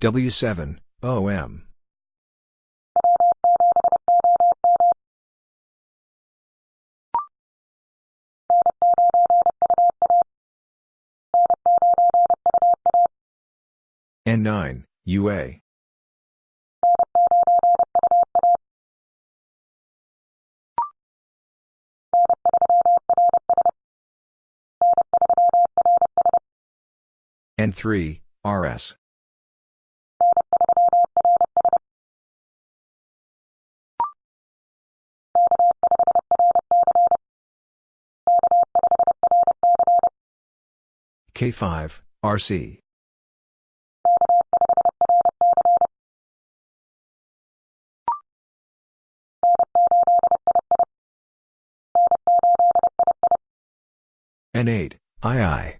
W7, OM. N9, UA. N3, RS. K5, RC. N8, II.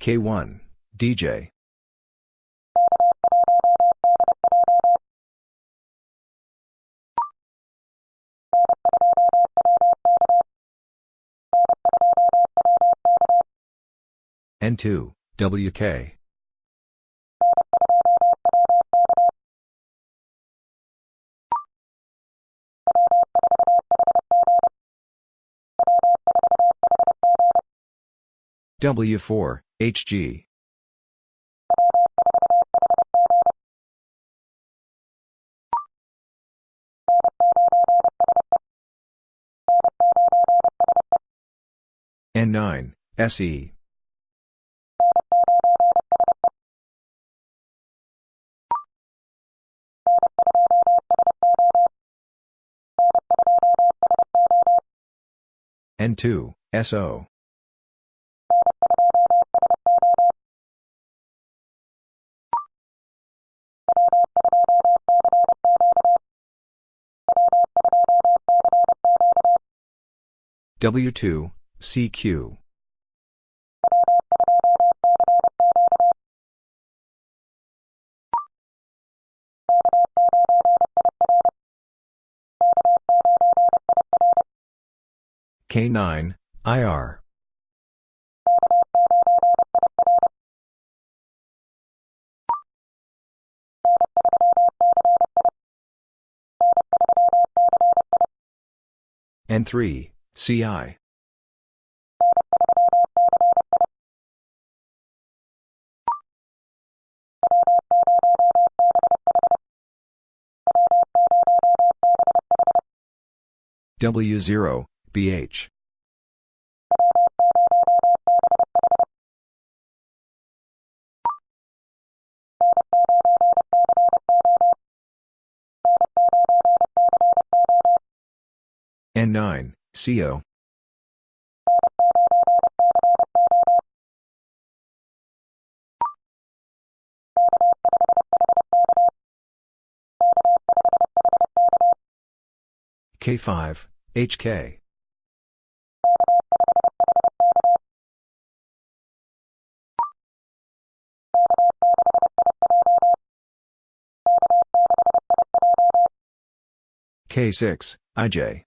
K1, DJ. N2, WK. W4, HG. N9, SE. N2, SO. W2, CQ. K9, IR. N3, CI. W0, BH. N9, CO. K5, HK. K6, IJ.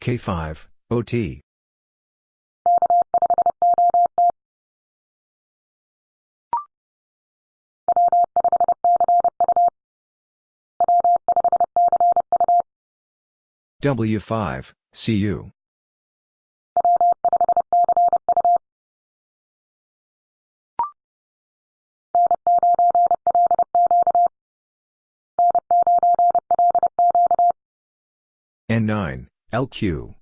K5, OT. W5, CU. N9, LQ.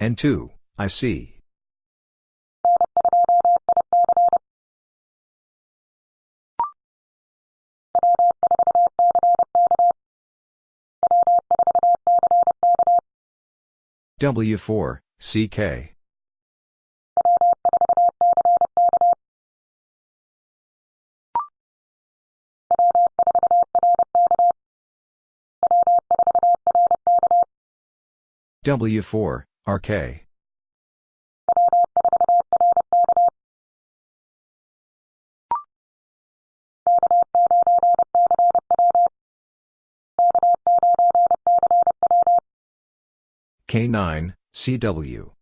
N2, IC. W4, CK. W4, RK. K9, CW.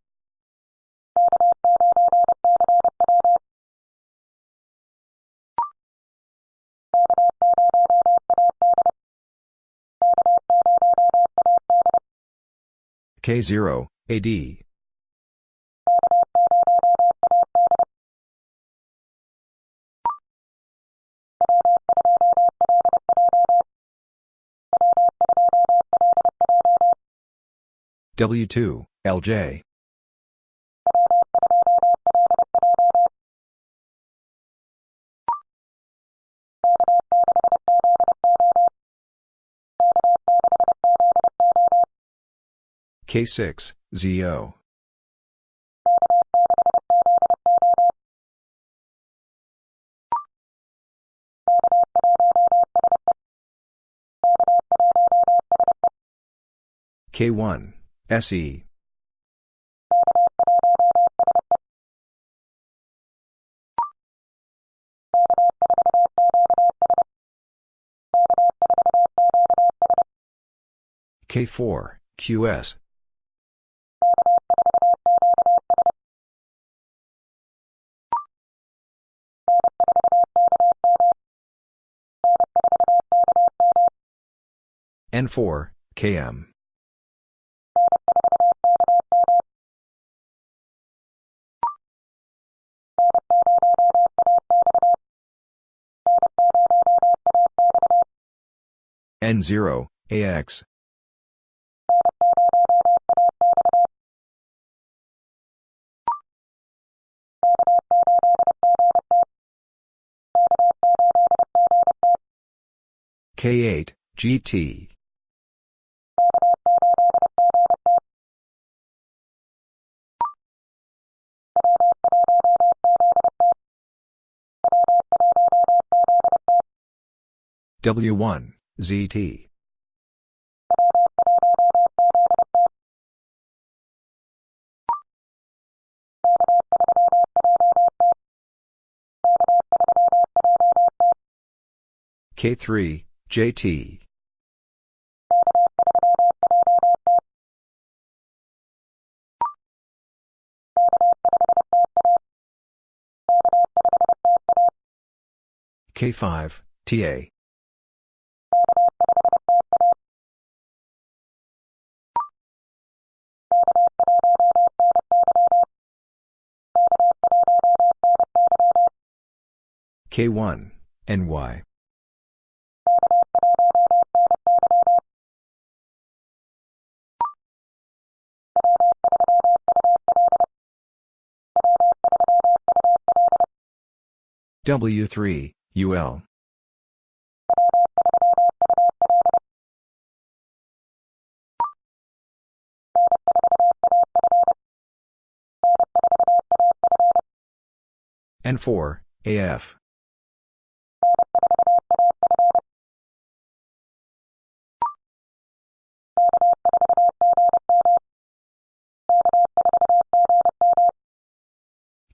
K0, AD. W2, LJ. K6, ZO. K1, SE. K4, QS. N4, KM. N0, AX. K8, GT. W1, ZT. K3, JT. K5, TA. K1, NY. W3, UL. N4, AF.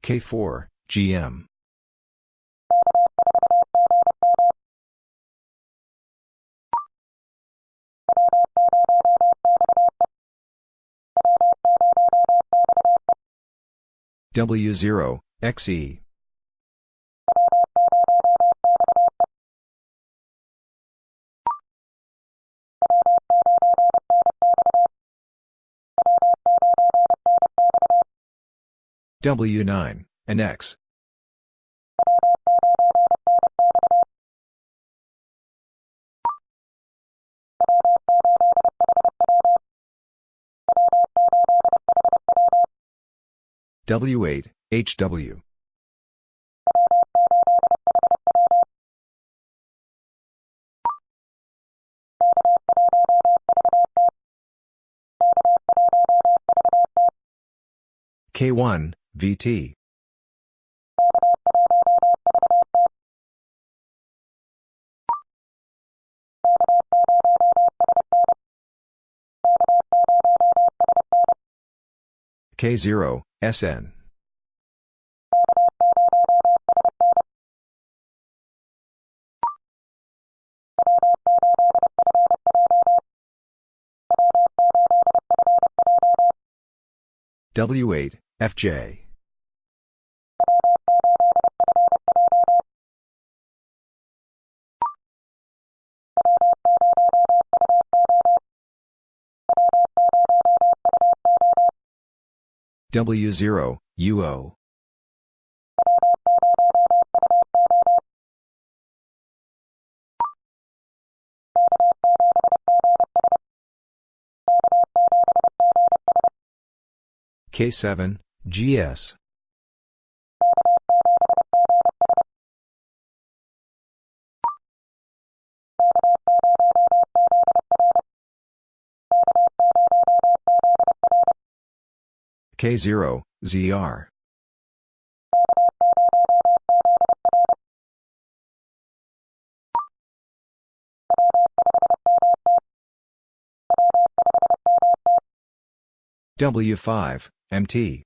K4, GM. W0, XE. W9, and X. W8, HW. K1, VT. K0, SN. W8, FJ. W0, UO. K7, GS. K0, ZR. W5, MT.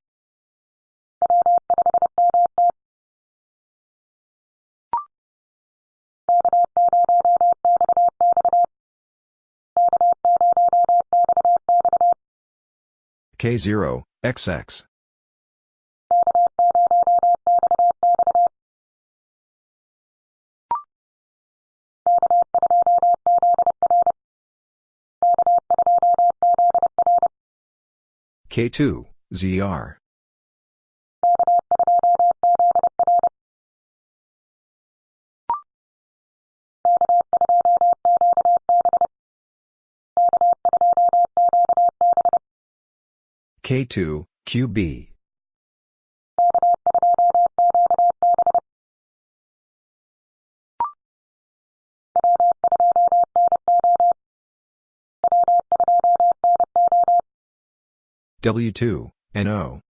K0, XX. K2, ZR. K2, QB. W2, NO.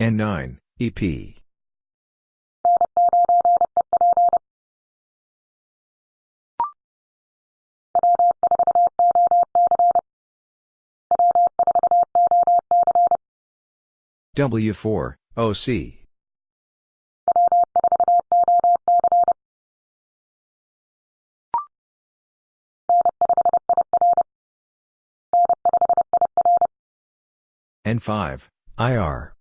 N9, EP. W4, OC. N5, IR.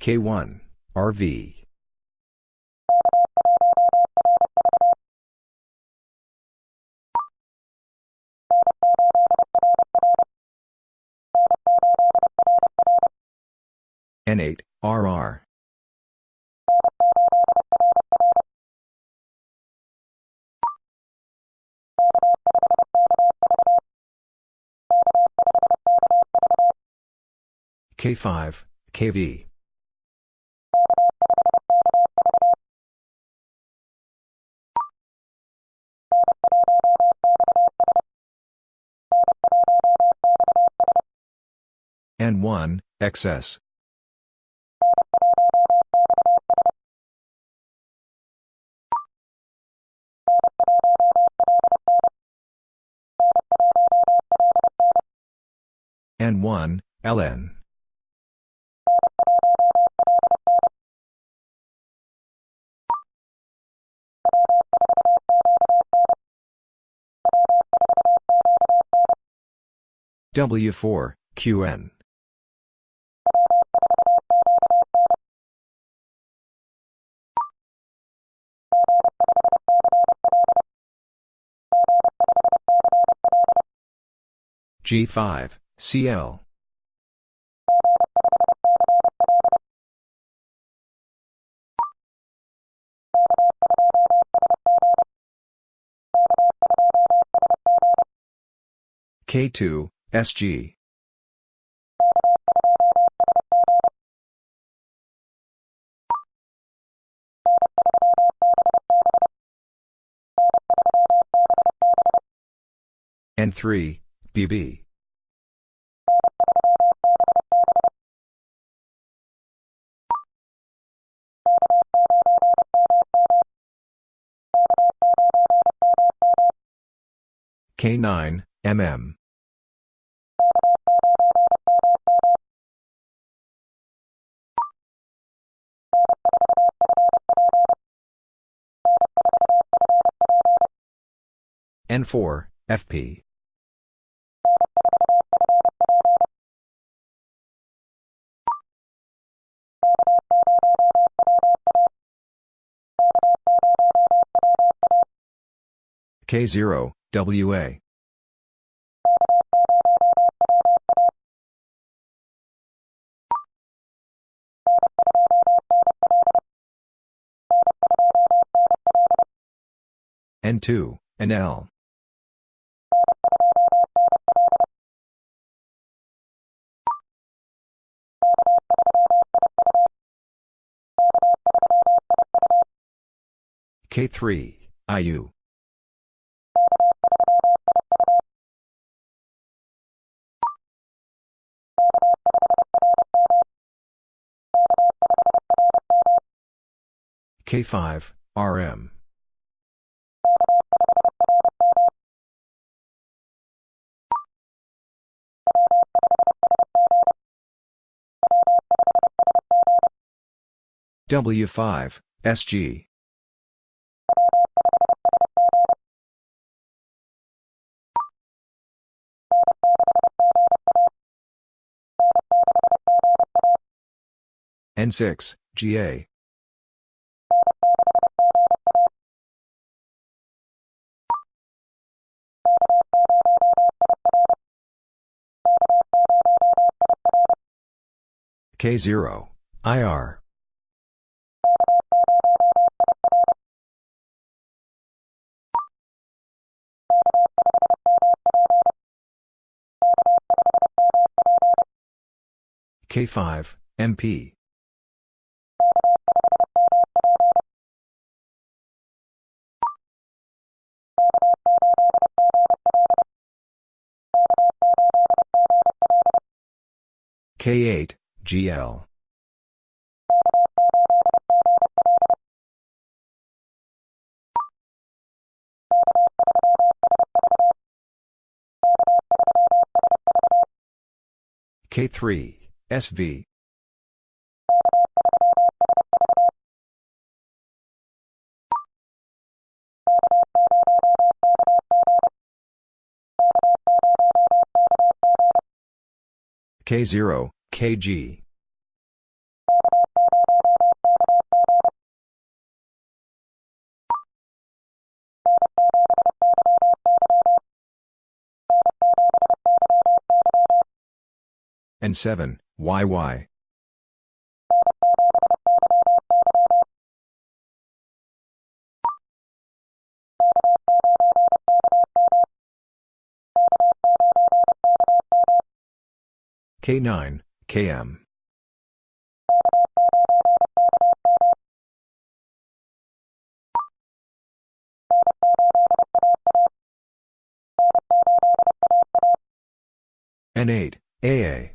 K1, RV. N8, RR. K5, KV. N1, XS. N1, LN. W4, QN. G5, CL. K2, SG. N3, BB. K9, MM. N4, FP. K0, WA. N2, NL. K3, IU. K5, RM. W5, SG. N6, GA. K0, IR. K5, MP. K8, GL. K3, SV. K0, KG. N7, YY. K9, KM. N8, AA.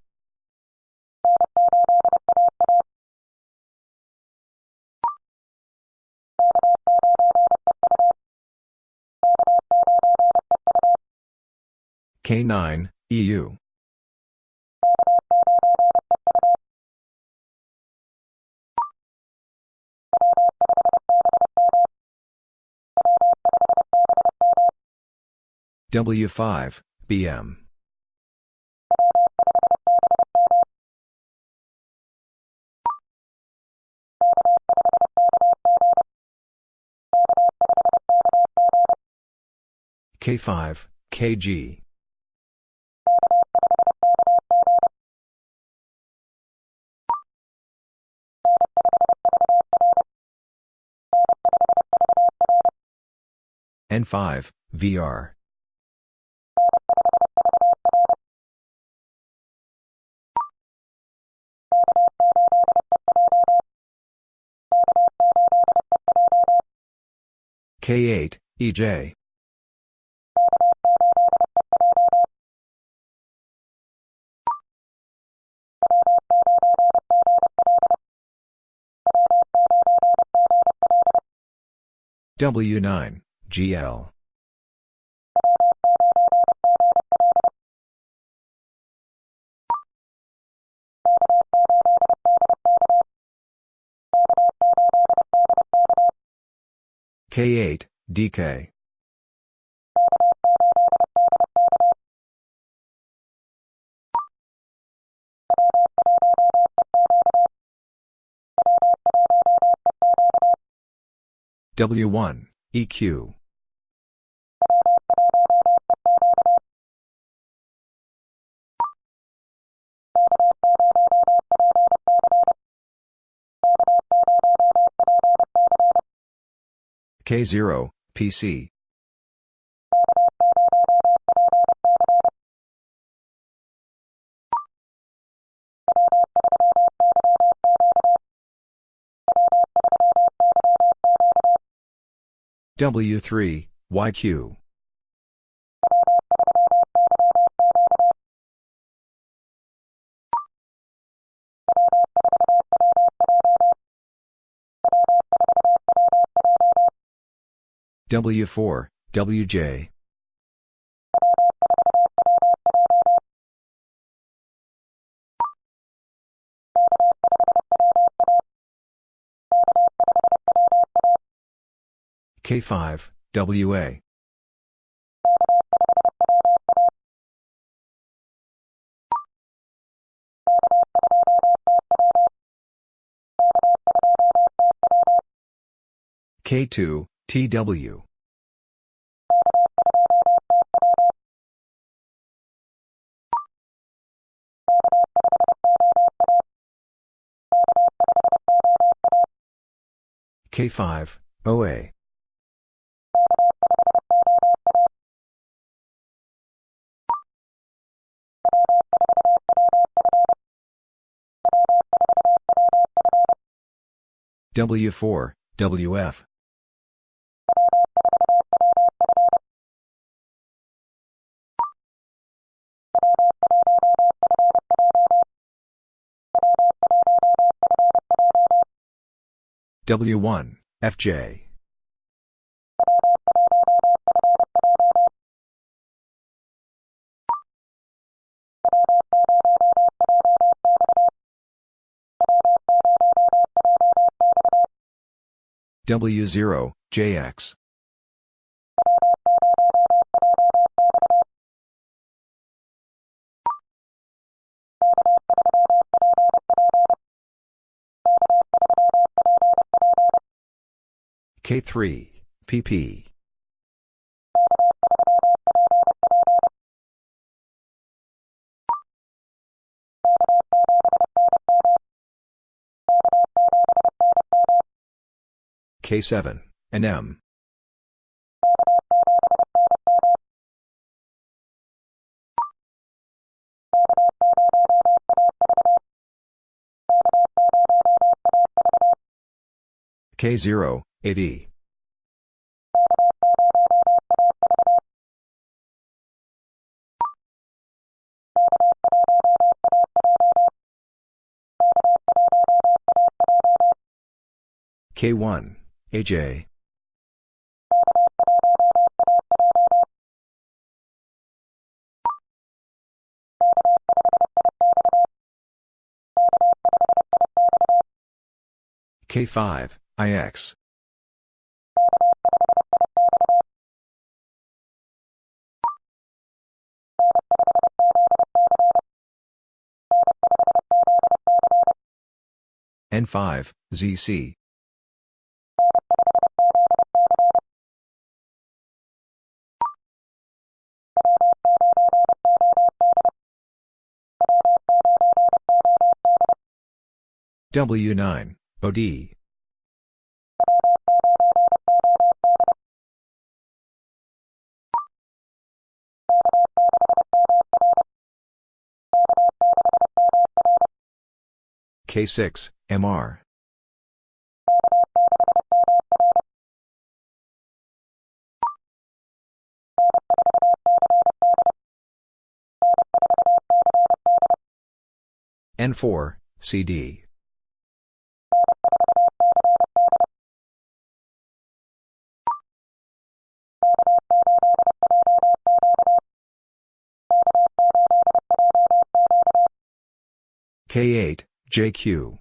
K9, EU. W5, BM. K5, KG. N5, VR. K8, EJ. W9, GL. K8, DK. W1, EQ. K0, PC. W3, YQ. W4, WJ. K5, WA. K2, TW. K5, OA. W4, WF. W1, FJ. W0, JX. K3, PP. K7, NM. K0, AD. K1, AJ. K5, IX. N5, ZC. W9, OD. K6, MR. N4, CD. K8, JQ.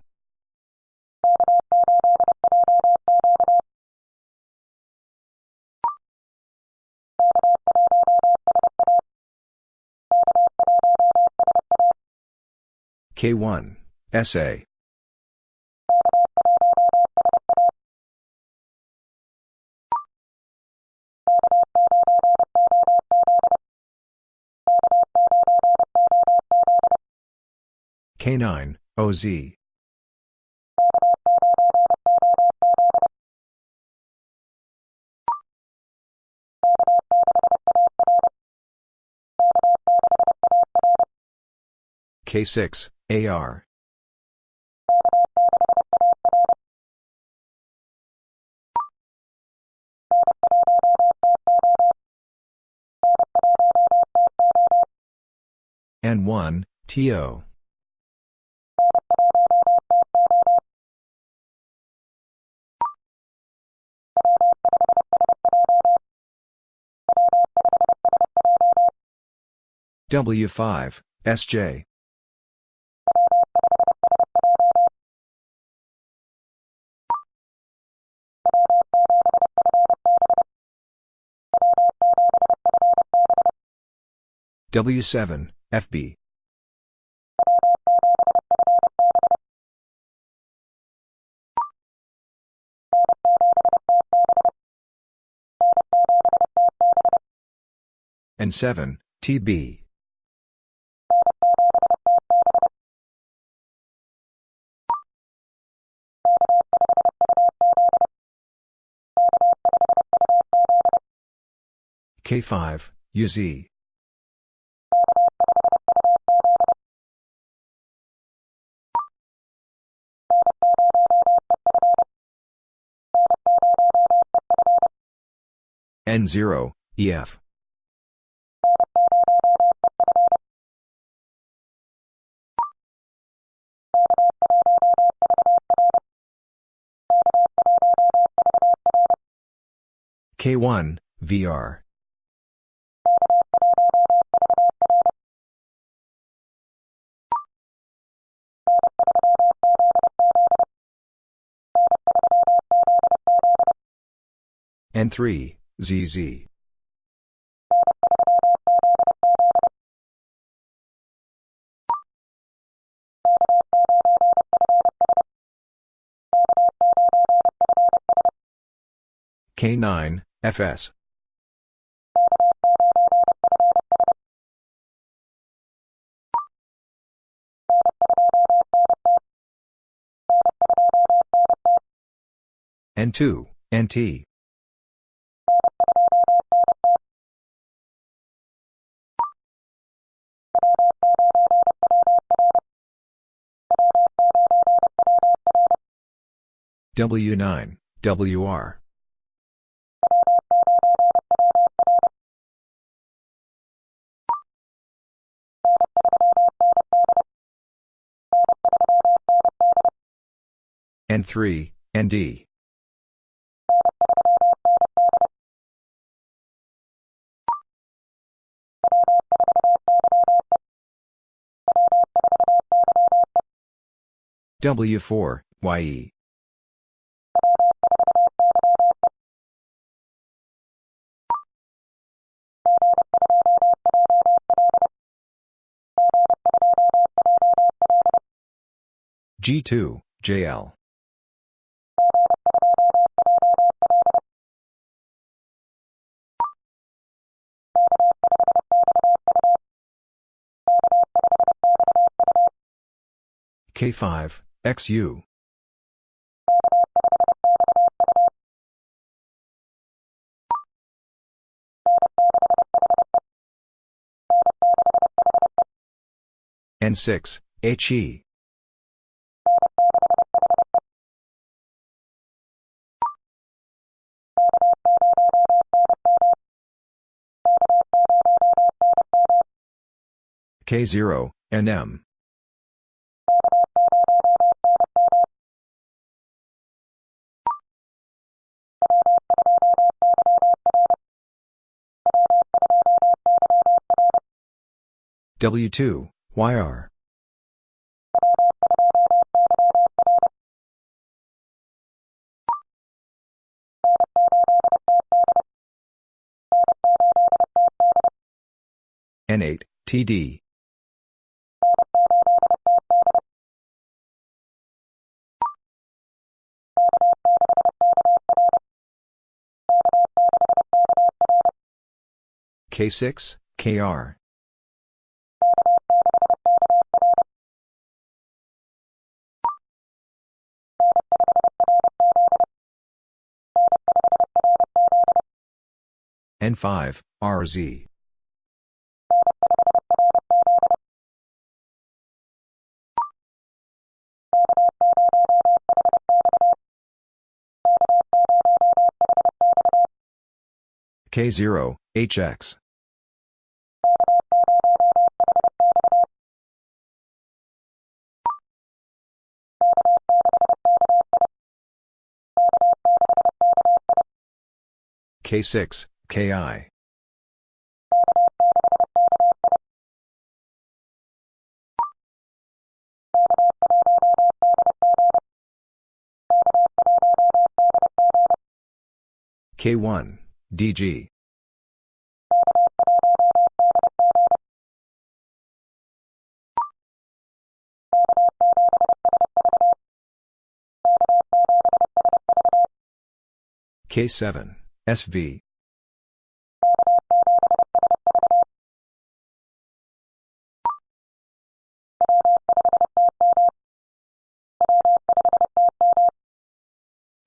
K1, SA. K9, OZ. K6, AR. N1, TO. W5, SJ. W7, FB. And 7, TB. K5, UZ. N0, EF. K1, VR. N3, ZZ. K9, FS. N2, NT. W9, WR. N3, ND. W4, YE. G2, JL. K5, XU. N6, HE. K0, NM. W2, YR. N8, TD. K6, KR. N5, RZ. K0, HX. K6, KI. K1, DG. K7, SV.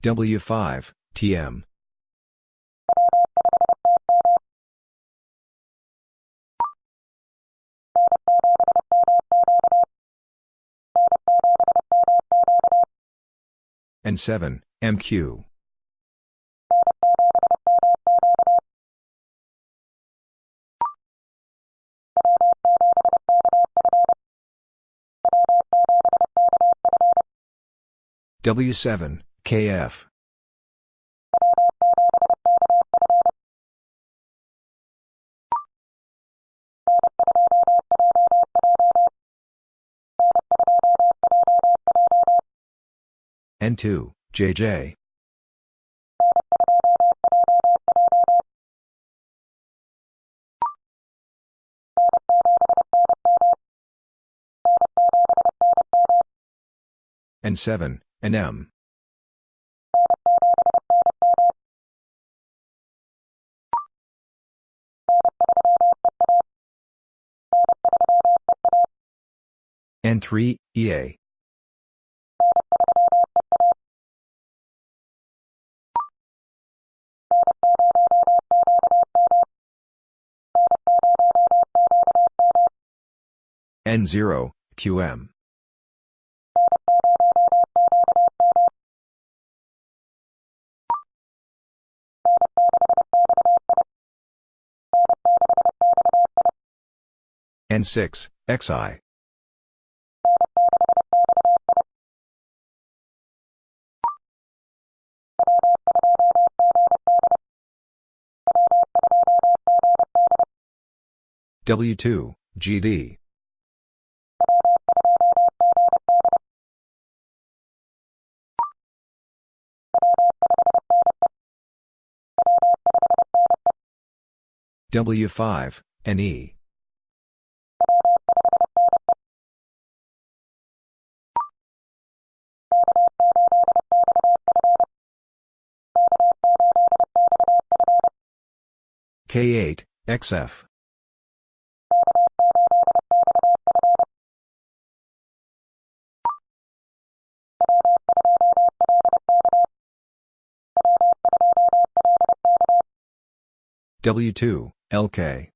W5, TM. N7, MQ. W7, KF. N2, JJ. N7, NM. N3, EA. N0, QM. N6, XI. W2, GD. W5, NE. K8, XF. W2, LK.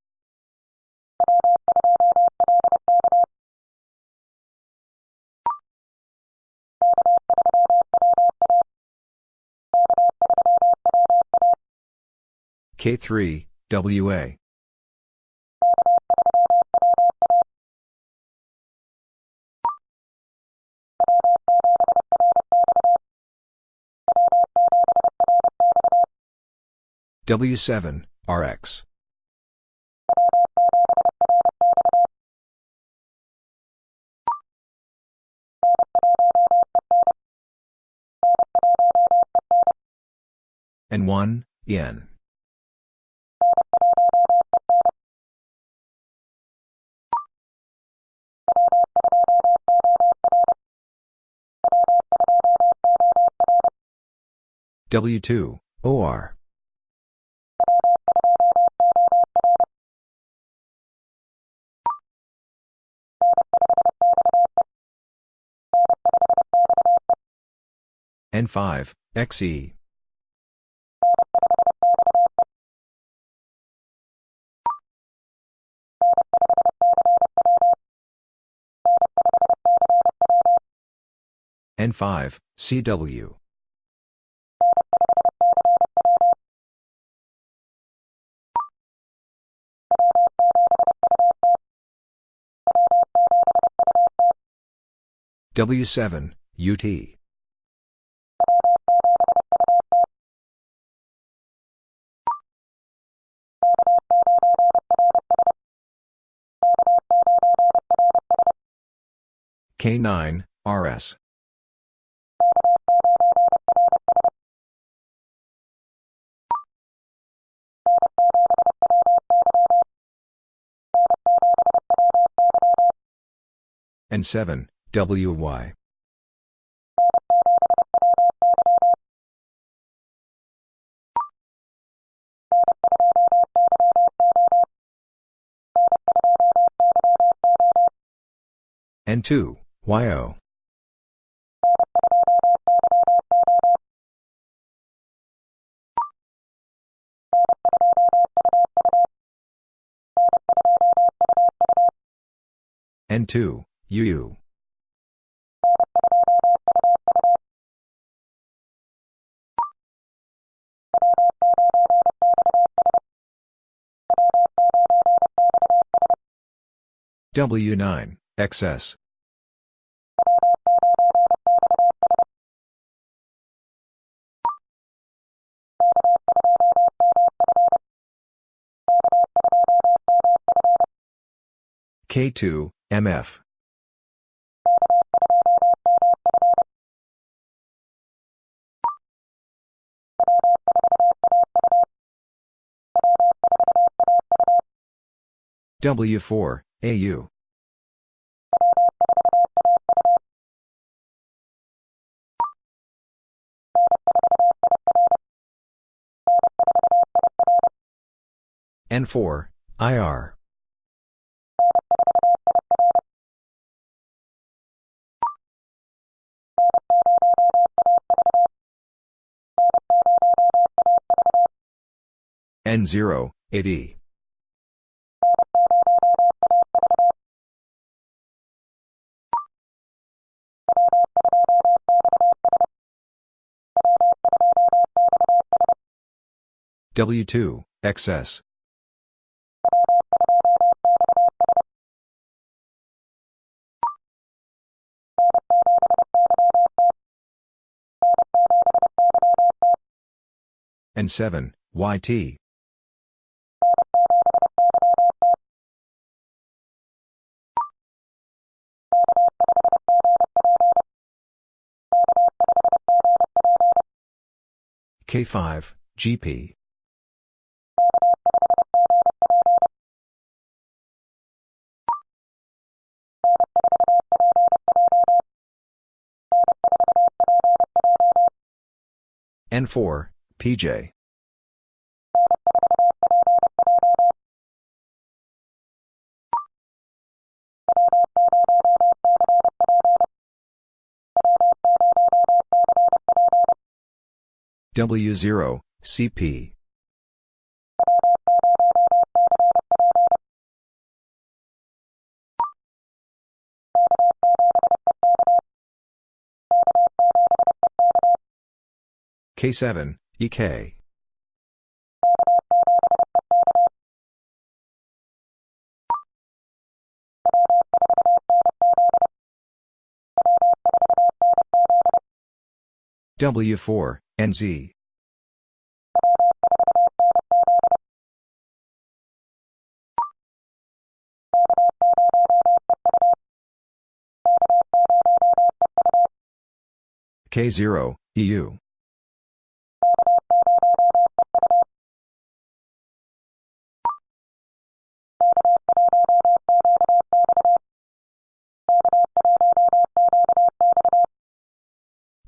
K3, WA. W7, RX. N1, N. W2, OR. N5, XE. N5, CW. W7, UT. K9, RS. N7, WY. N2, YO. N2, UU. W9, XS. K2, MF. W4, AU. N4, IR. N0, 8E. W2, XS. And 7, YT. K5, GP. N4, PJ. W0, CP. K7, EK. W4, NZ. K0, EU.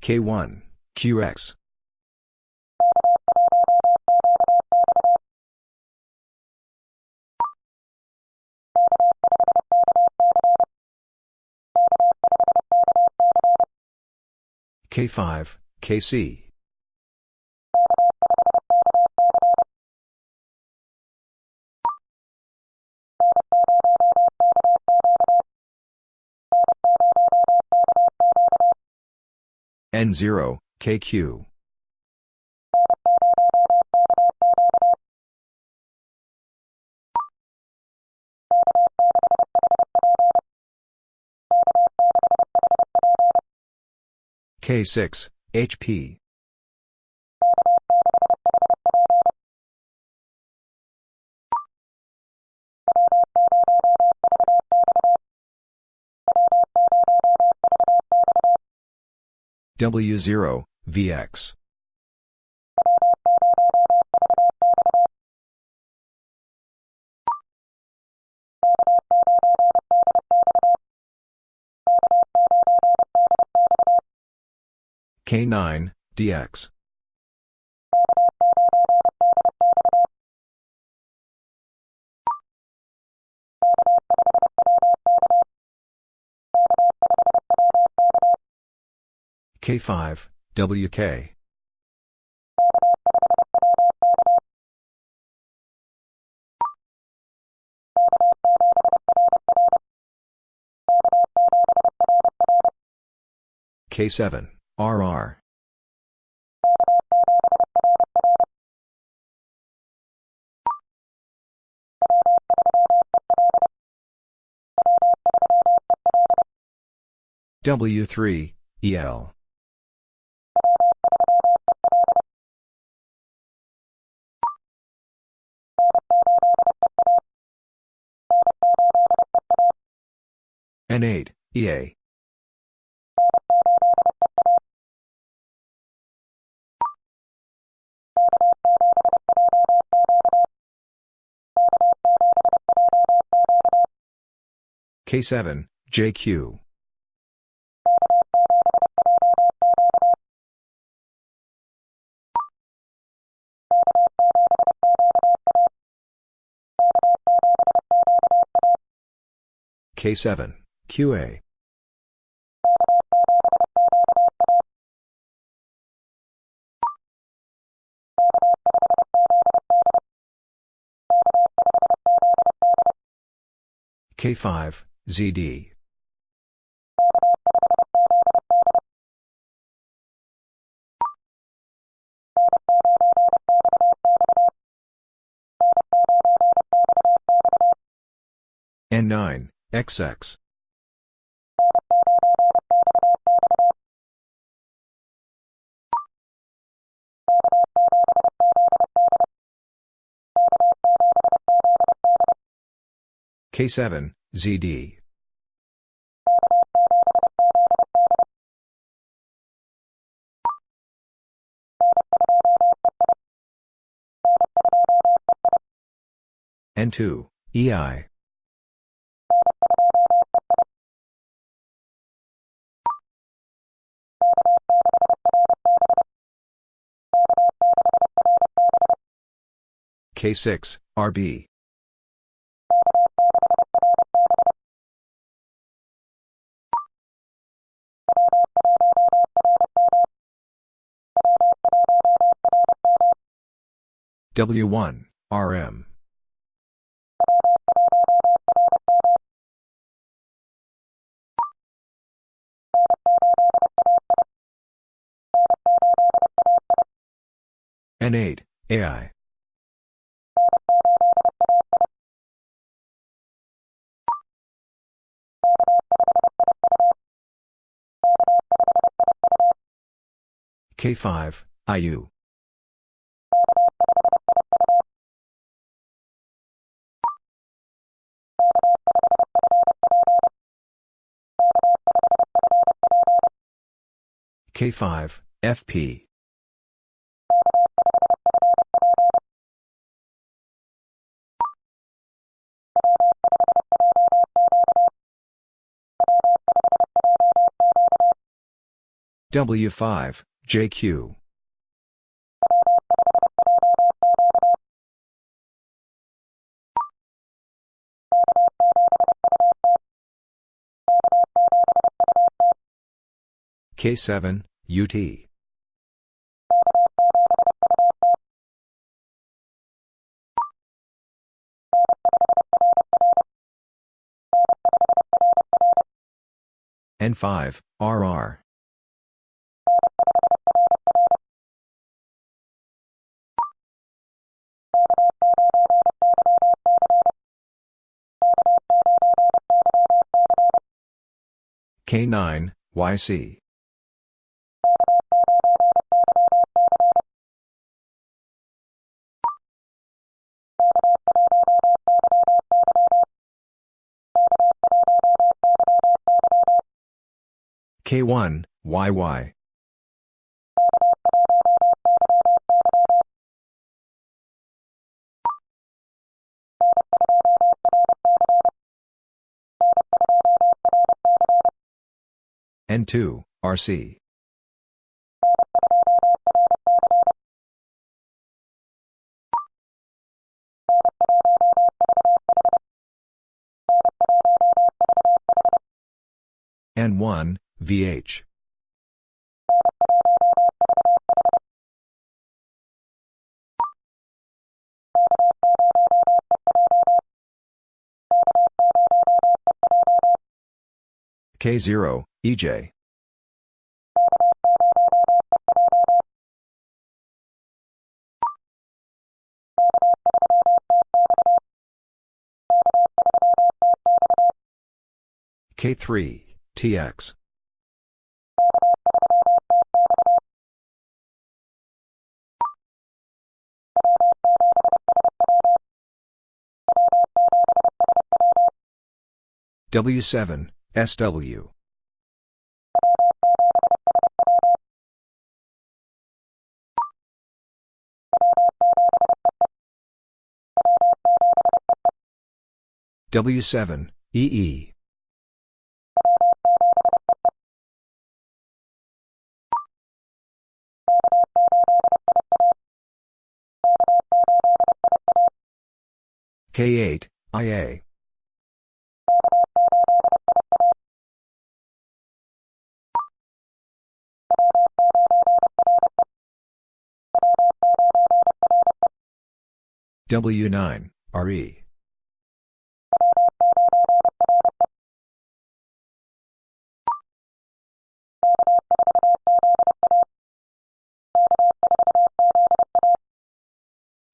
K1, QX. K5, KC. N0, KQ. K6, HP. W0, VX. K9, DX. K5, WK. K7, RR. W3, EL. N8, EA. K7, JQ. K7, QA. K5, ZD. N9, XX. K7, ZD. N2, EI. K6, RB. W1, RM. N8, AI. K5, IU. K5, FP. W5, JQ. K7, UT. N5, RR. K9, YC. K1, YY. N2, RC. N1, VH. K0, EJ. K3, TX. W7, SW. W7, EE. K8, IA. W9, RE.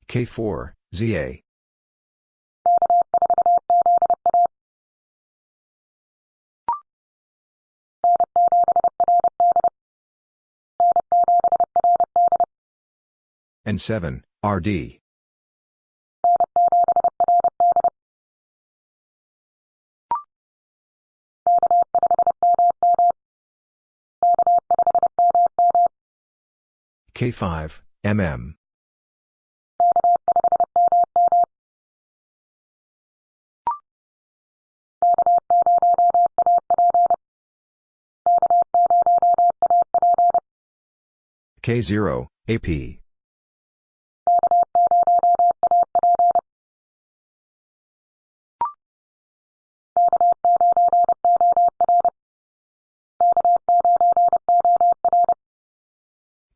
K4, ZA. N7, RD. K5, MM. K0, AP.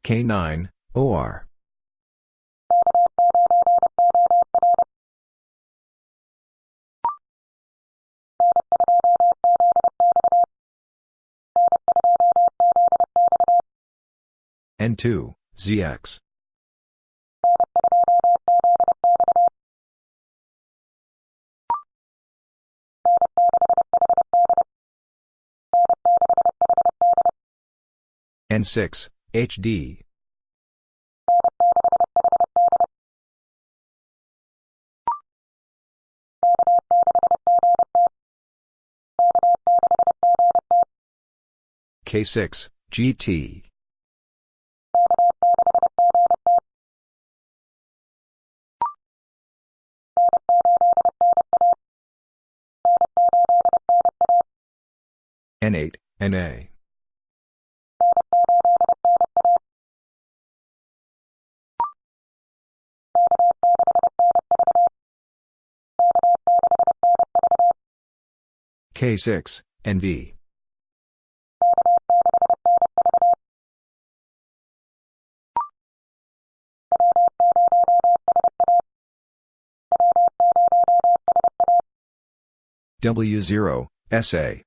K9, OR. N2, ZX. N6, HD. K6, GT. N8, NA. K6, NV. W0, SA.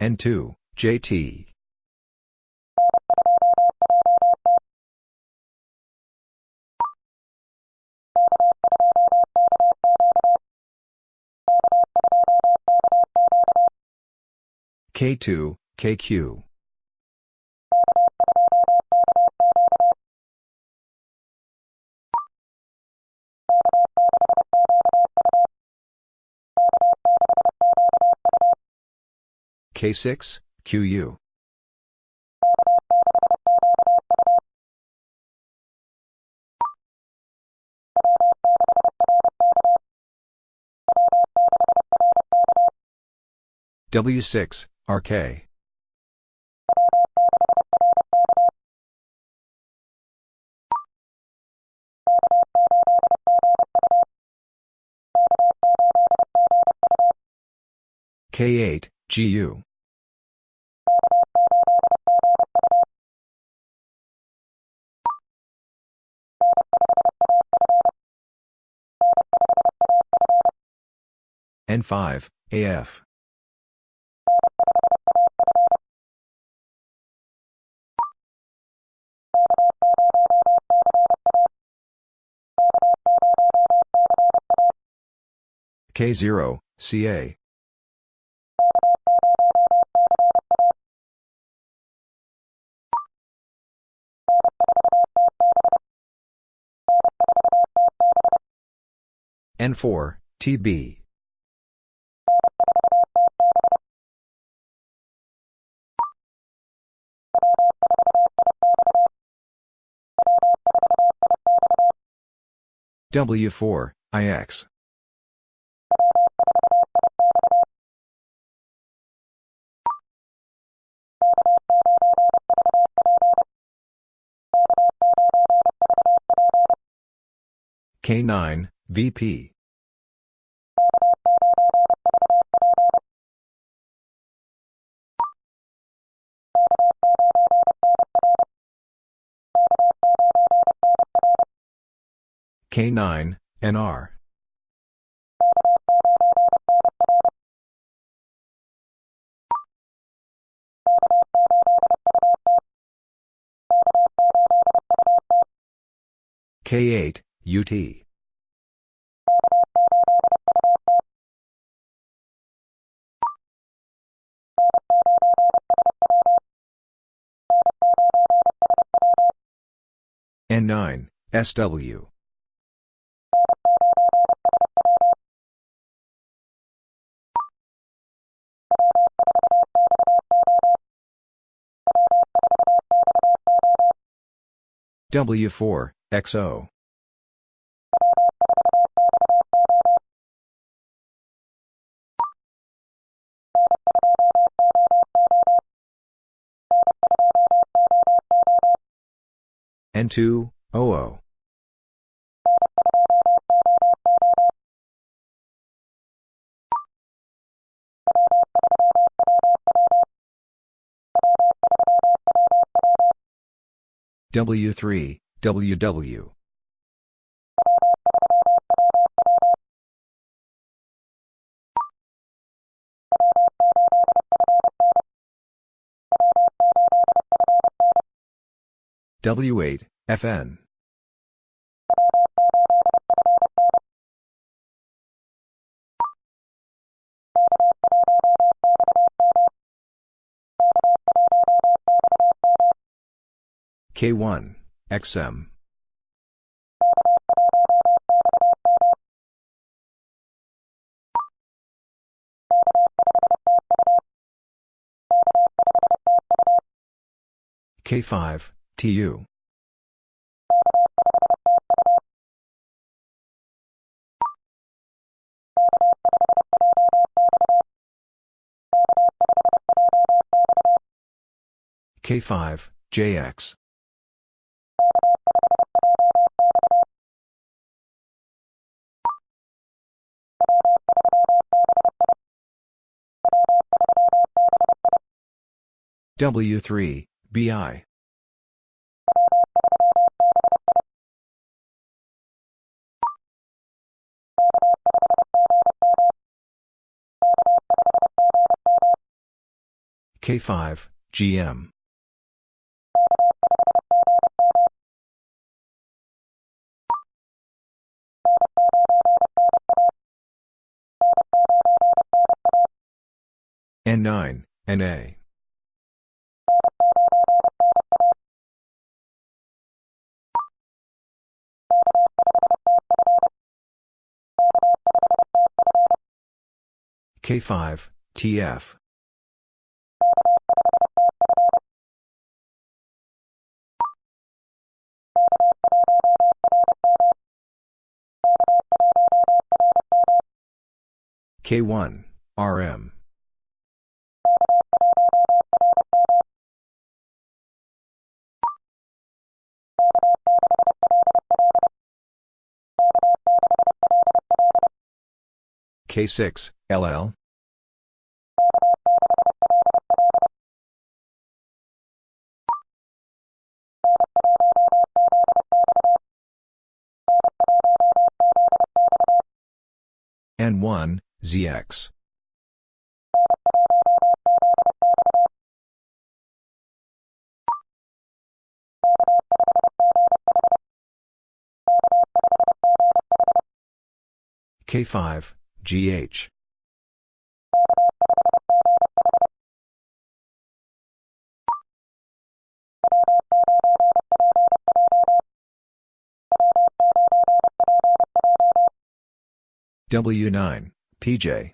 N2, JT. K2, KQ. K6, QU. W6, RK. K8, GU. N5, AF. K0, CA. N4, TB. W4, IX. K9, VP. K9, NR. K8, UT. N9, SW. W4, XO. N2, OO. W3, WW. W8, FN. K1, XM. K5, TU. K5, JX. W3, BI. K5, GM. N9, NA. K5, TF. K1, RM. K6, LL. N1, ZX. K5, GH. W9, PJ.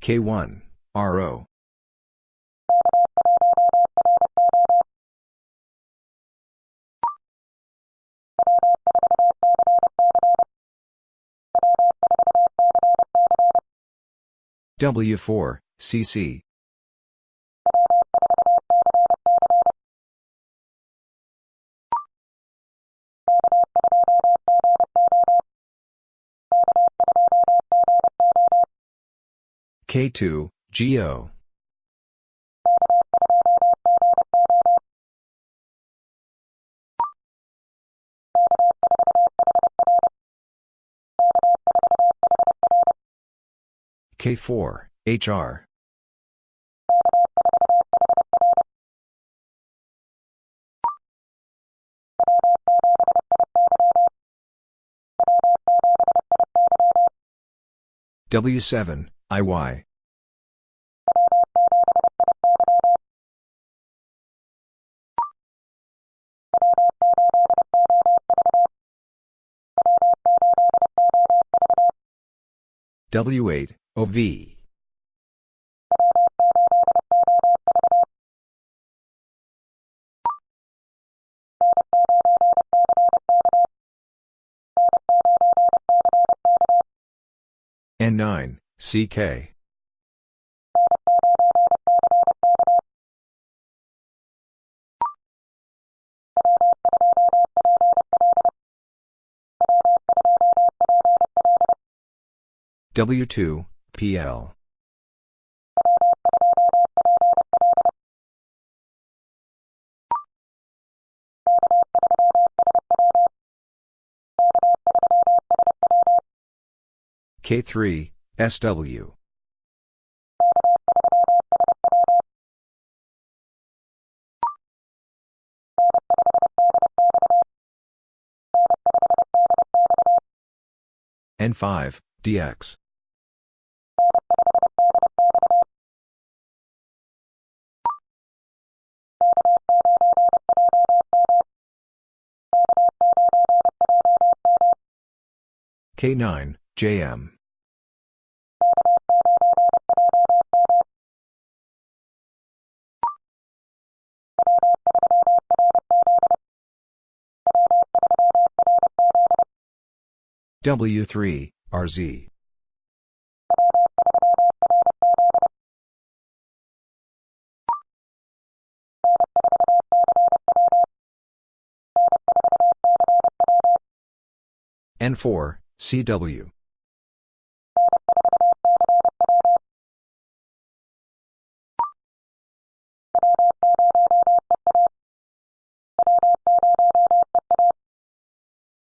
K1, RO. W4, CC. K2, GO. K4, HR. W7, IY. W8, OV. N9, CK. W2, PL. K3, SW. N5, DX. K9, JM. W3, RZ. N4, CW.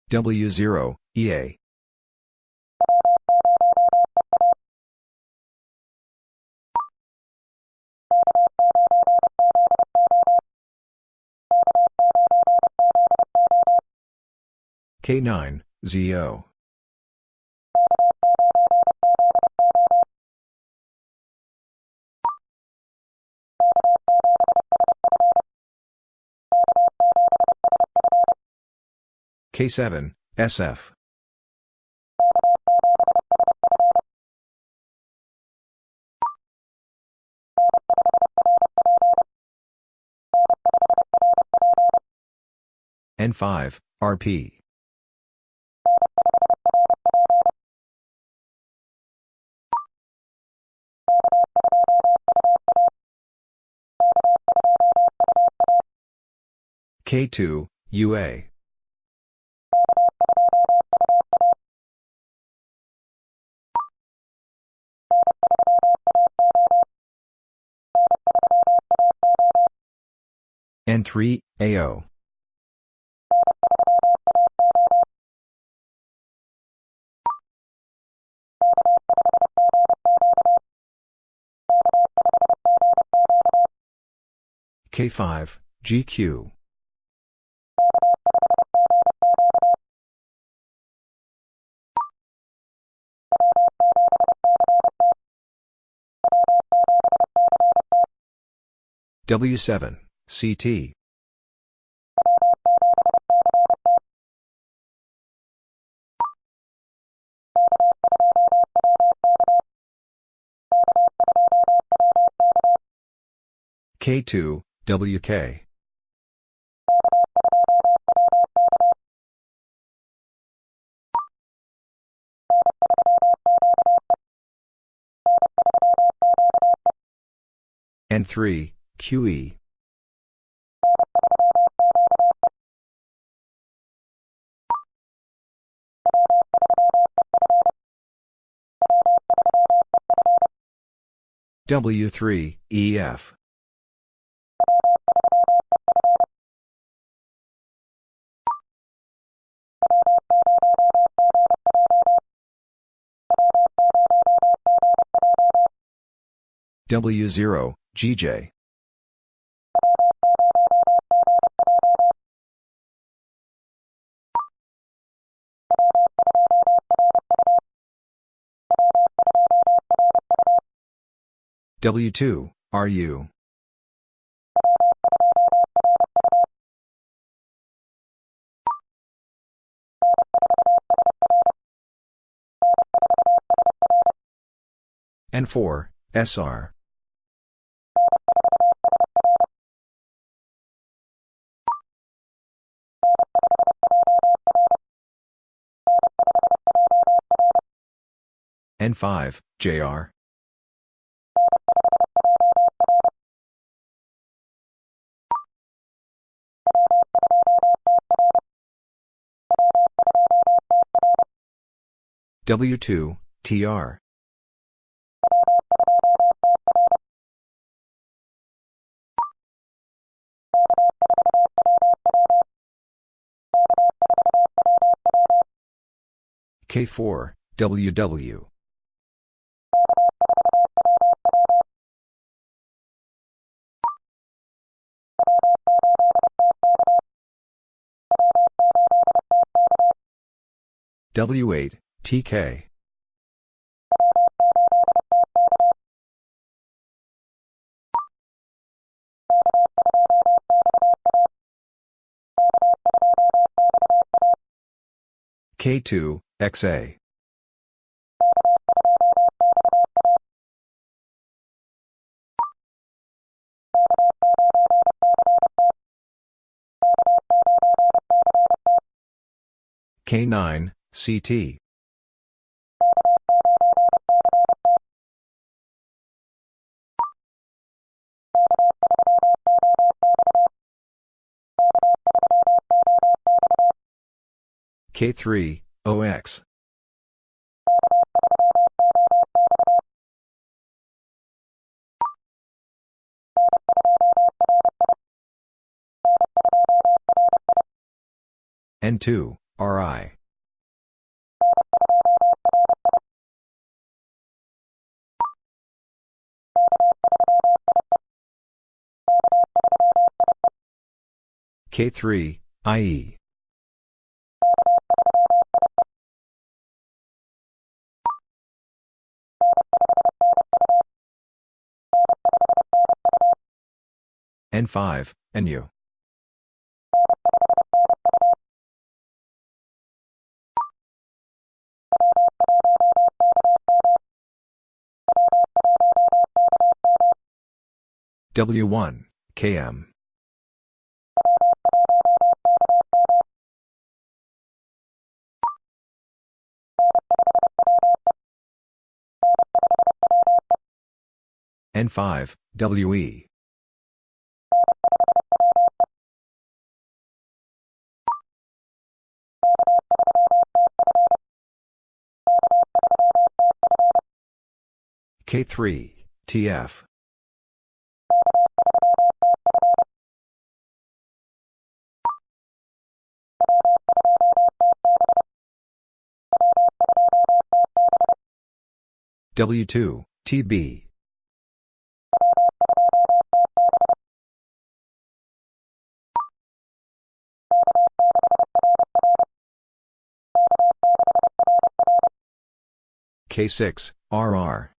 W0, EA. K9, ZO. K7, SF. N5, RP. K2, UA. N3, AO. K5, GQ. W7, CT. K2, WK. N3, QE. W3, EF. W0, GJ. W2, RU. N4, SR. N5, JR. W2, TR. K4, WW. W8, TK. K2, XA. K9, CT. K3, OX. N2, RI. K3, IE. N5, NU. W1, KM. N5, WE. K3, TF. W2, TB. K6, RR.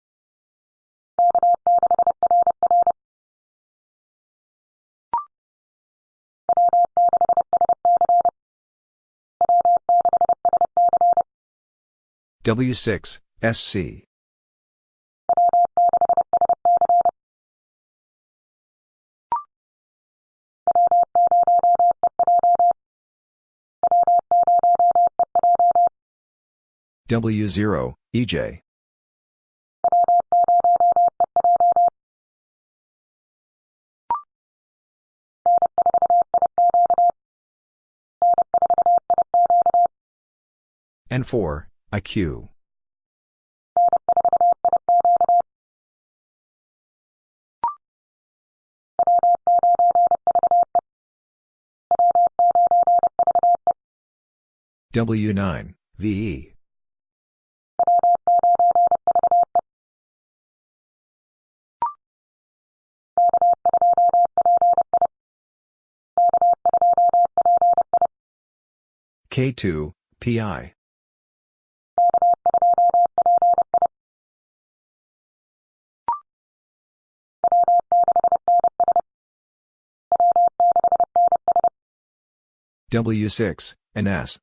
W6, SC. W0, EJ. N4, IQ. W9, VE. K2, PI. W6, NS.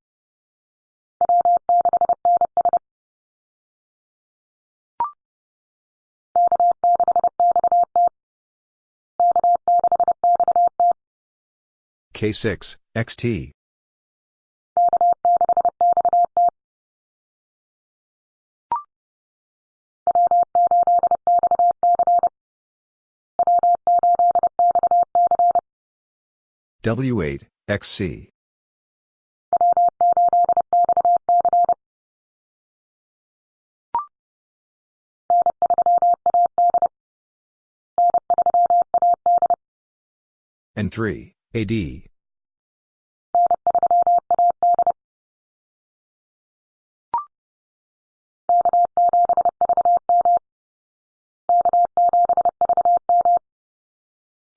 K6, XT. W8, XC. N3, AD.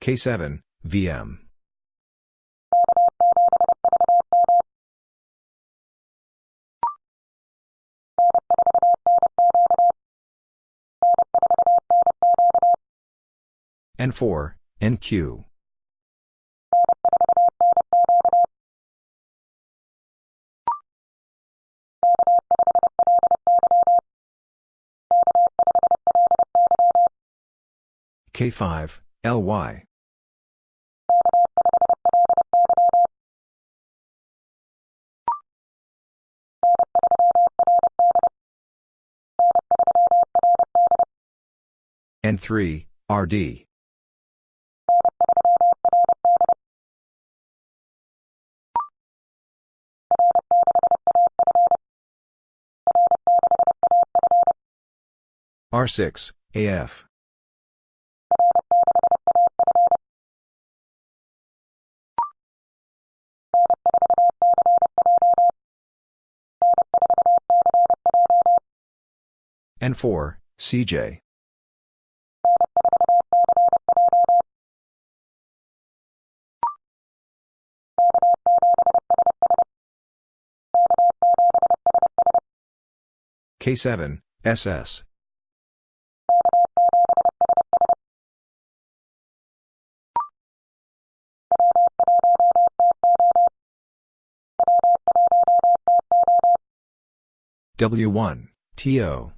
K7, VM. N4, NQ. K5, LY. N3, RD. R6, AF. N4, CJ. K7, SS. W1, TO.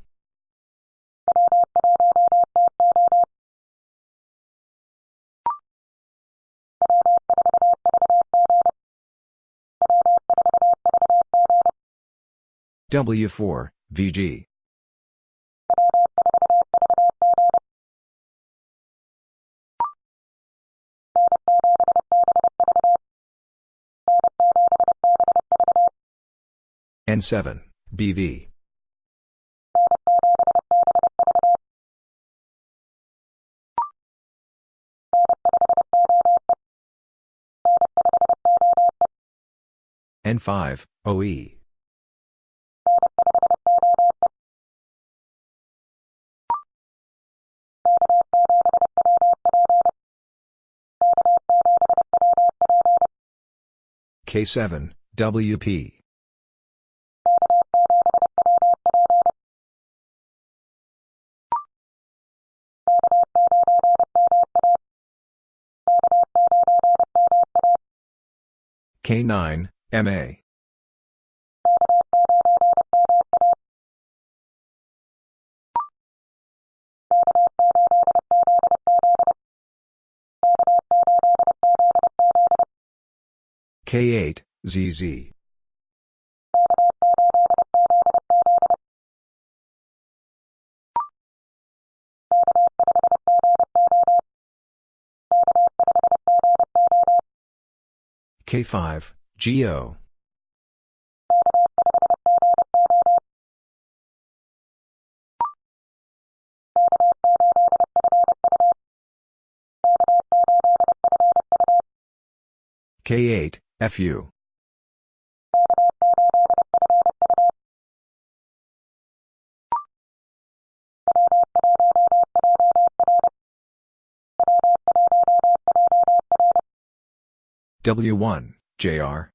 W4, VG. N7, BV. N5, OE. K7, WP. K9, MA. K8, ZZ. K5, GO. K8, FU. W1, JR.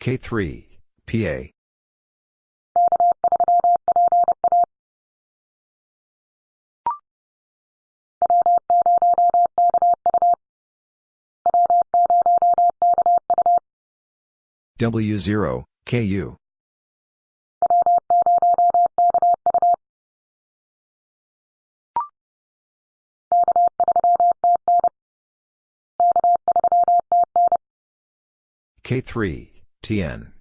K3, PA. W0, KU. K3, TN.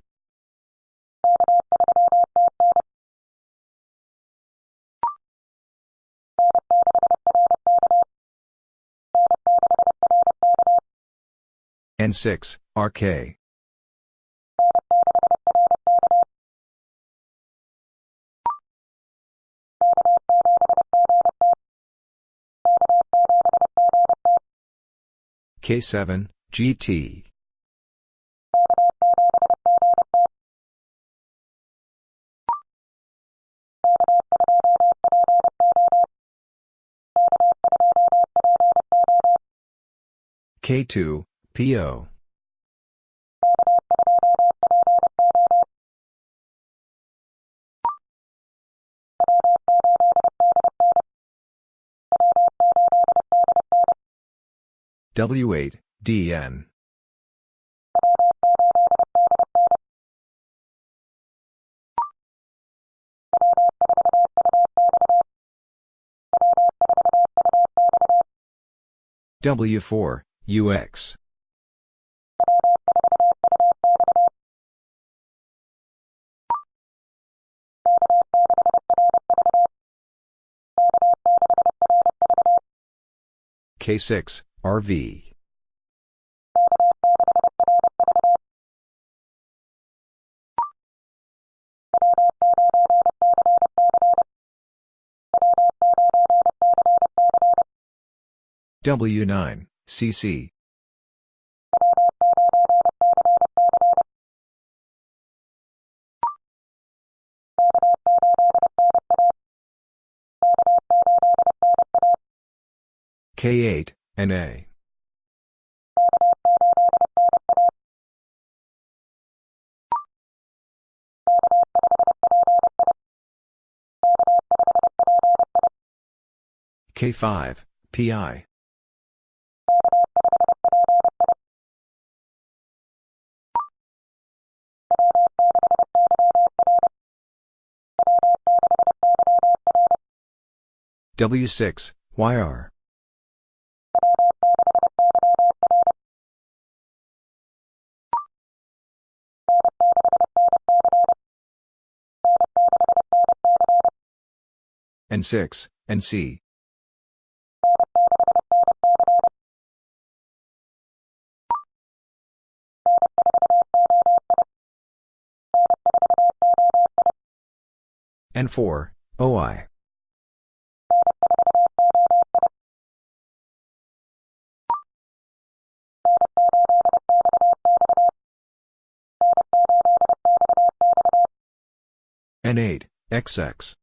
N6, RK. K7, GT. K2, PO. W8, DN. W4, UX. K6, RV. W9, CC. K8, NA. K5, PI. W6, YR. N6, NC. N4, OI. N8, XX.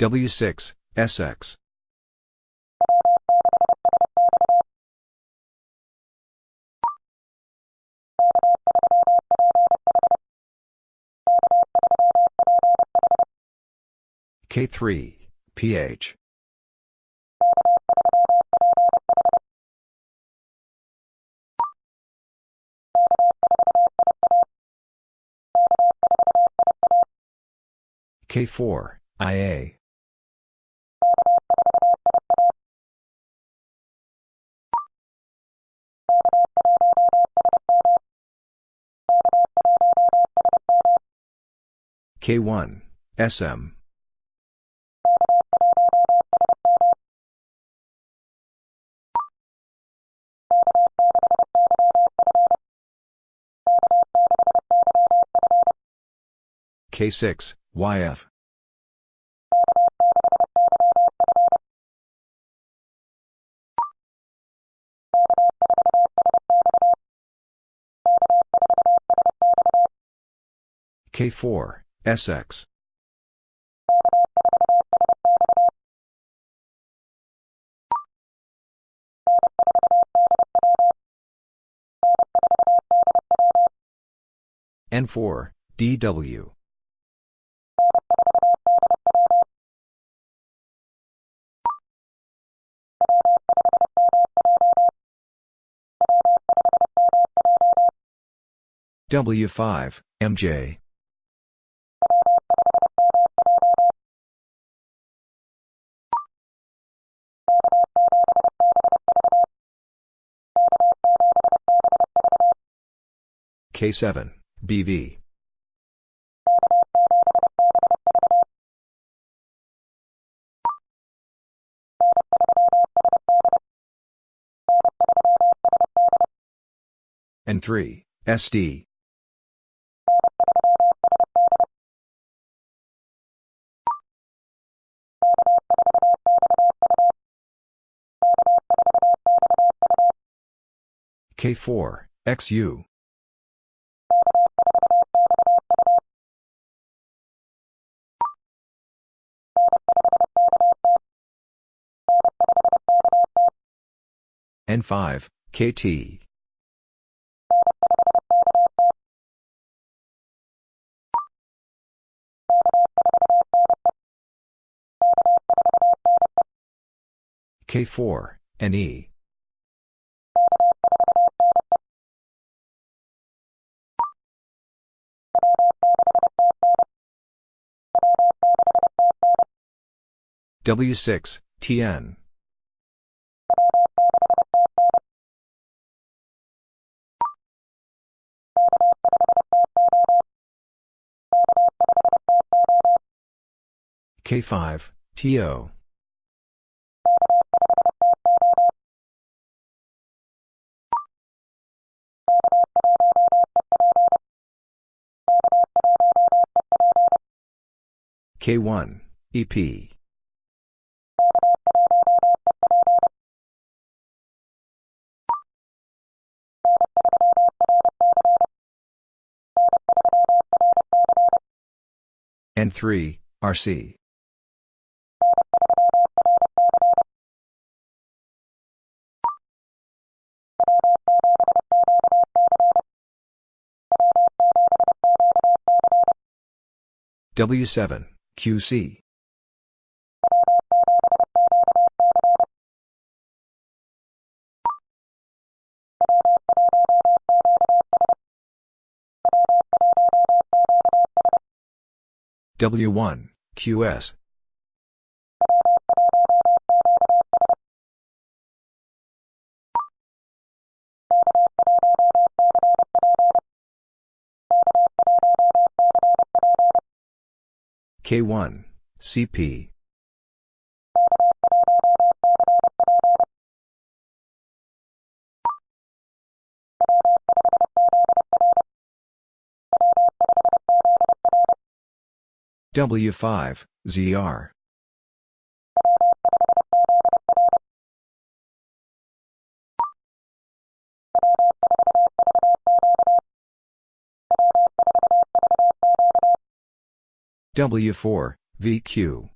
W6, SX. K3, PH. K4, IA. K1, SM. K6, YF. K4, SX. N4, DW. W5, MJ. K7, BV. N3, SD. K4, XU. N5, KT. K4, NE. W6, TN. K5, TO. K1, EP. N3, RC. W7, QC. W1, QS. K1, CP. W5, ZR. W4, VQ.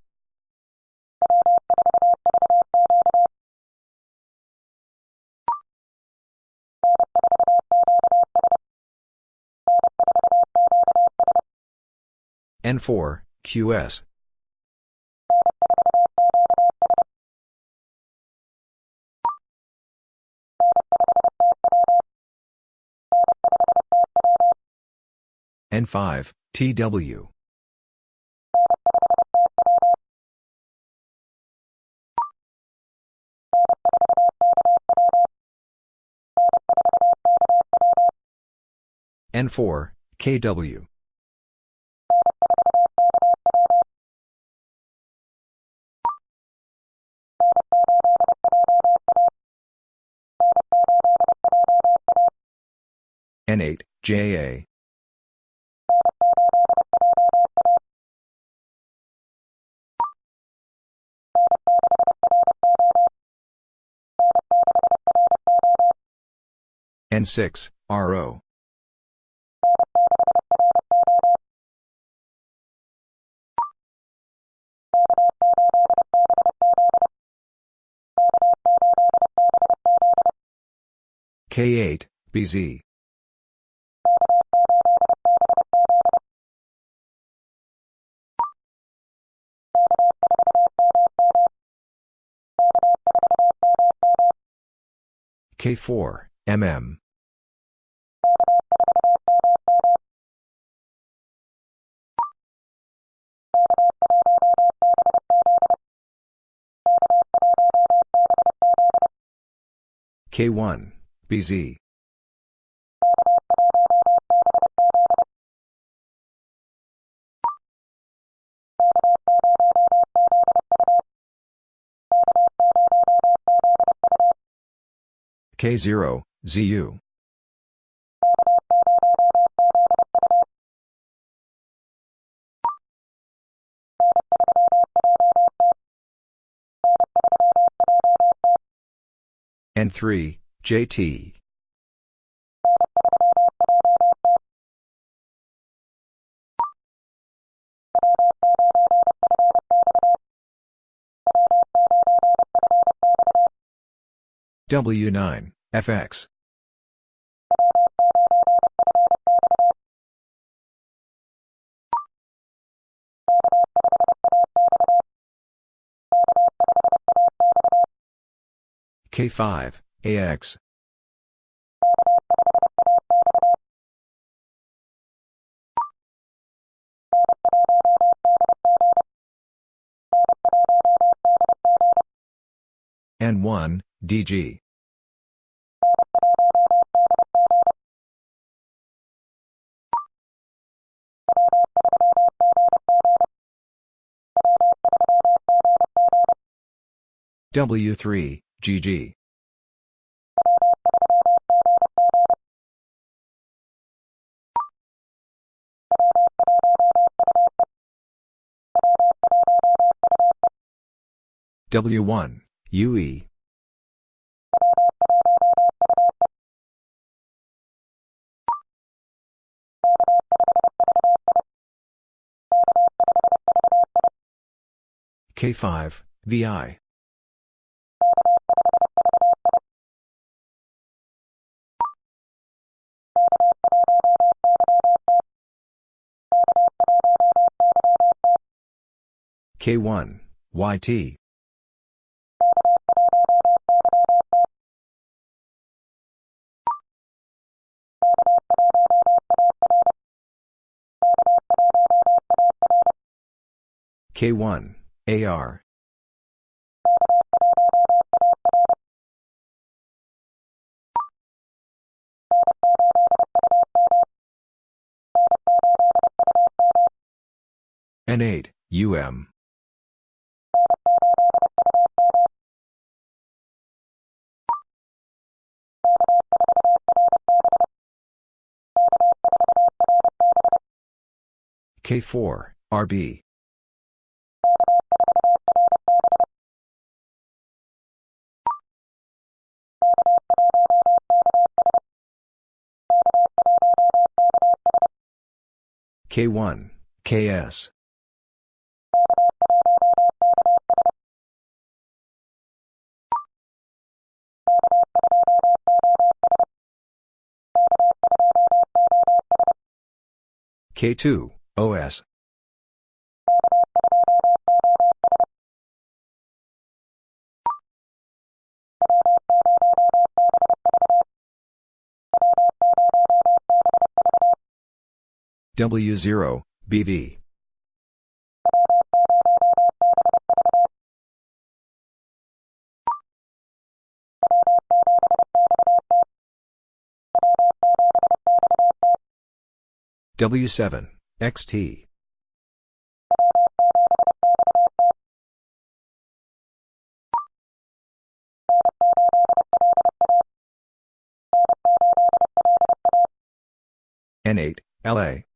N4, QS. N5, TW. N4, KW. N8, JA. N6, RO. K8, BZ. K4, MM. K1, BZ. K0, ZU. N3, JT. W9, FX. K5, AX. N1, DG. W3, GG. W1, UE. K5, VI. K1, YT. K1, AR. N8, UM. K4, RB. K1, KS. K2, OS. W0, BV. W7, XT. N8, LA.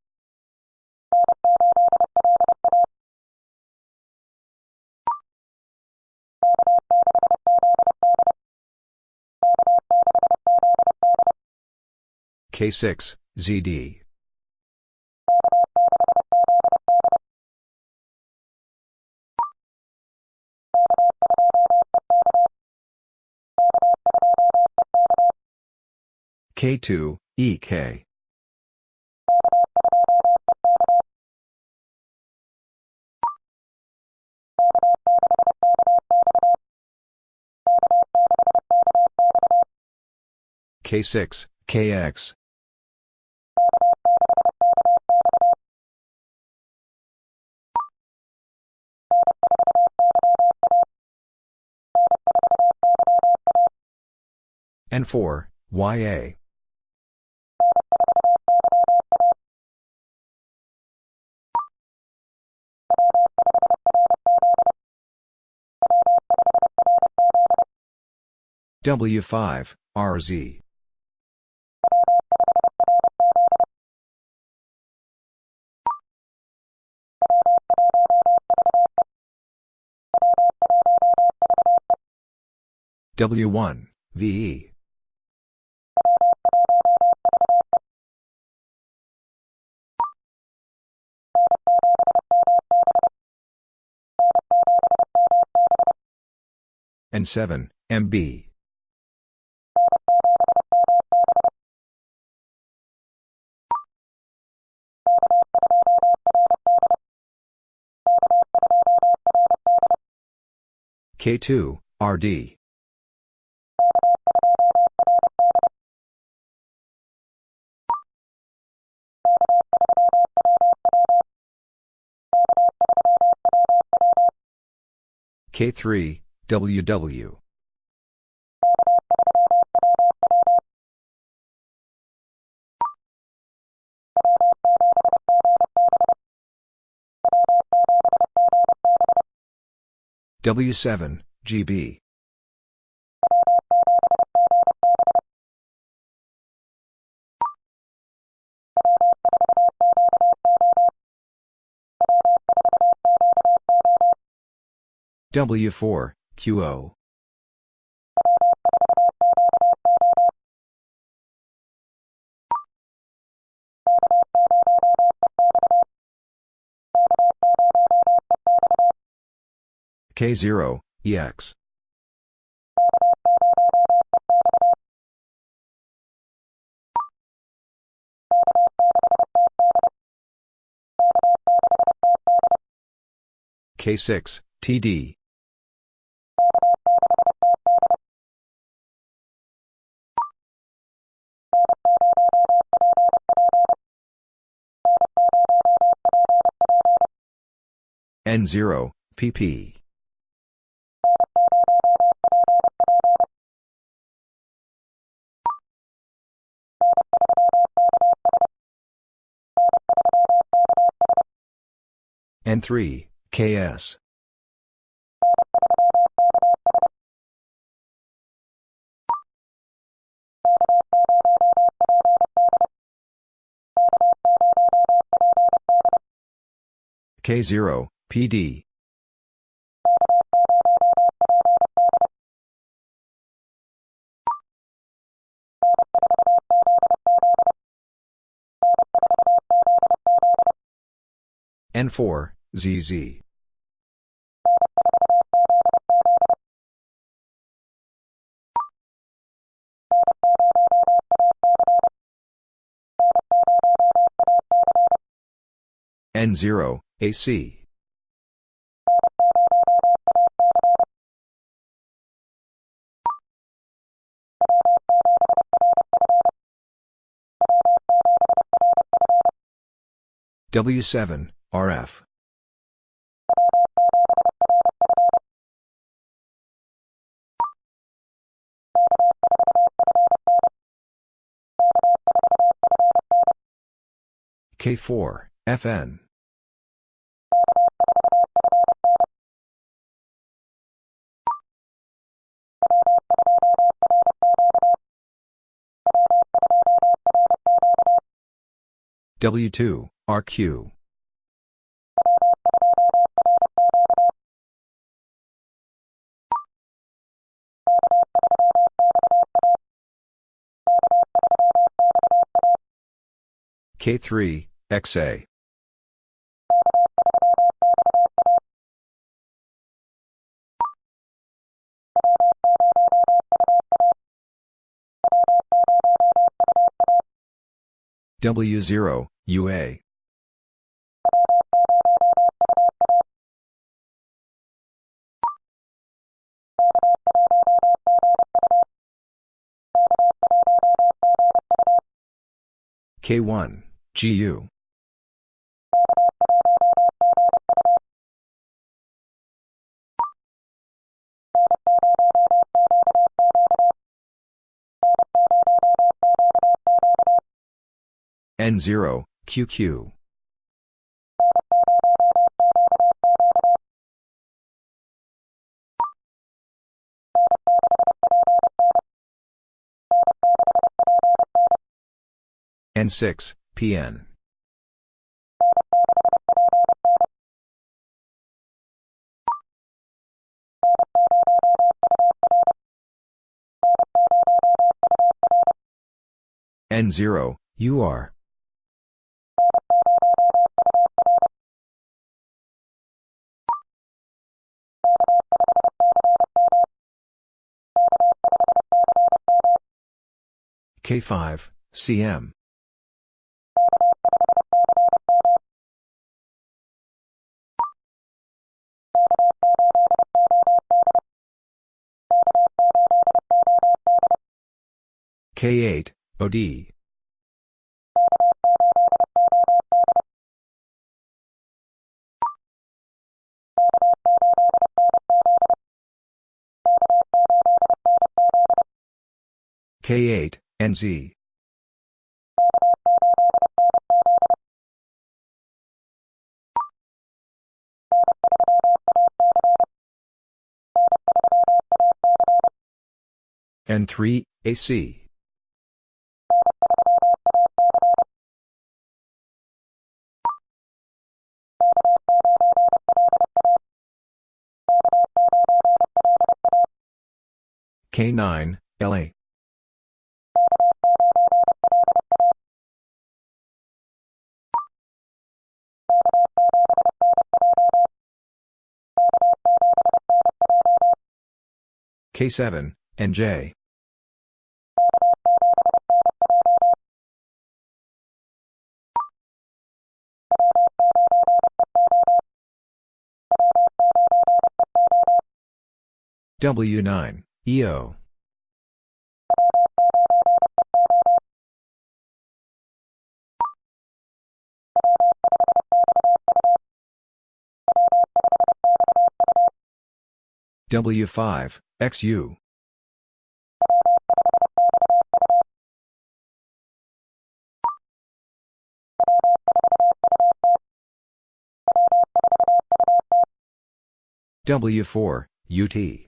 K6, ZD. K2, EK. K6, KX. N4, YA. W5, RZ. W1, VE. N7, MB. K2, RD. K3, WW. W7, GB. W4, QO. K0, EX. K6, TD. N0, PP. N3, KS. K0, PD. N4, ZZ. N0, AC. W7, RF. K4, FN. W2, RQ. K3, XA. W0, UA. K1, GU. N0, QQ. N6, PN. N0, UR. K5, CM. K8, OD. K8, NZ. N3, AC. K9, LA. K7, NJ. W9, EO. W5, XU. W4, UT.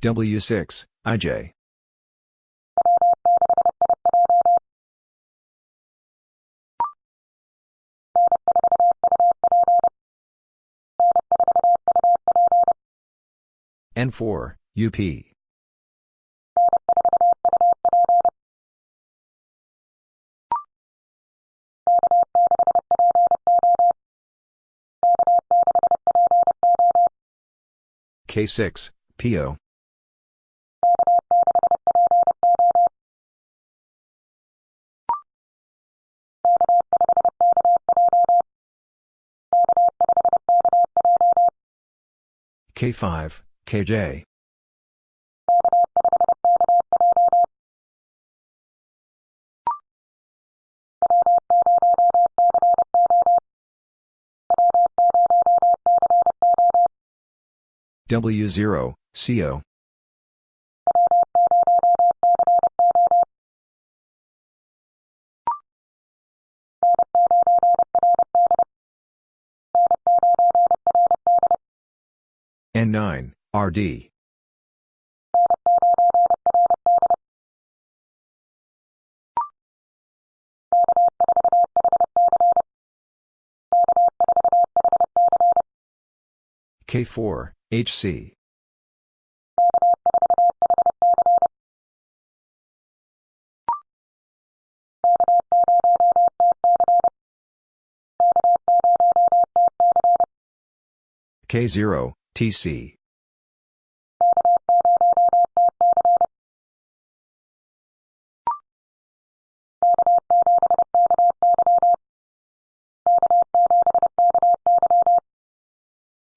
W6, IJ. N4, UP. K6, PO. K5, KJ. W0, CO. N9, RD. K4, HC. K0, TC.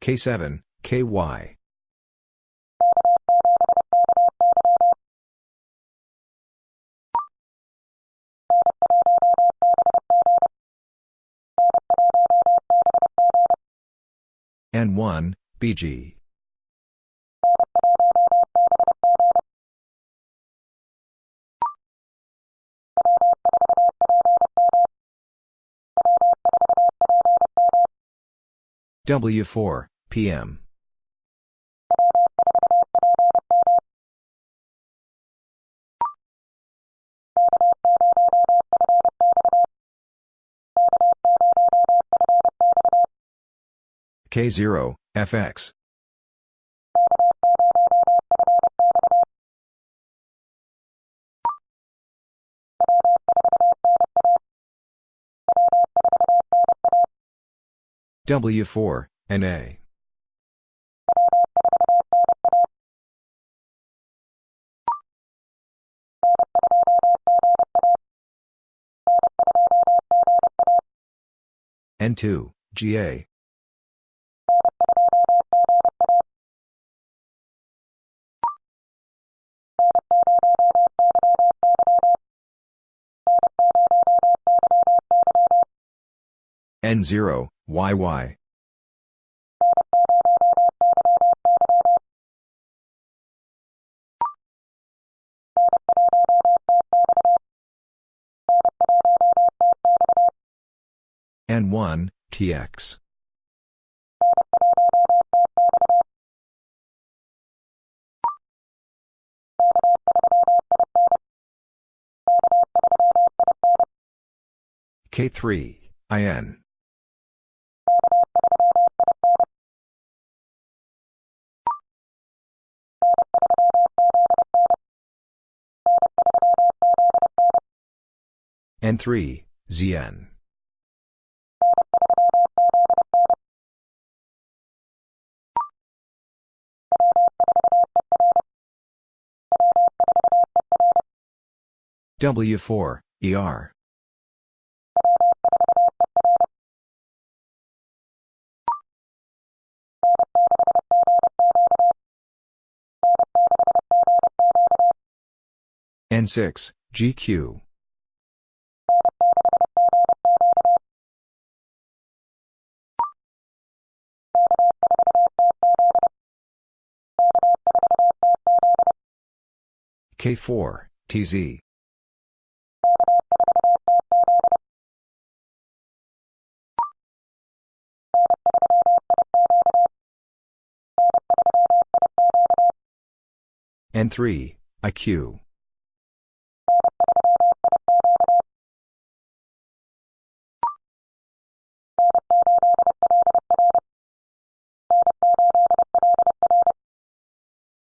K7, KY. N1, BG. W4, PM. K0, FX. W4, NA. N2, GA. N0, YY. N1, TX. K3, IN. N3, ZN. W4, ER. N6, GQ. K4, TZ. N3, IQ.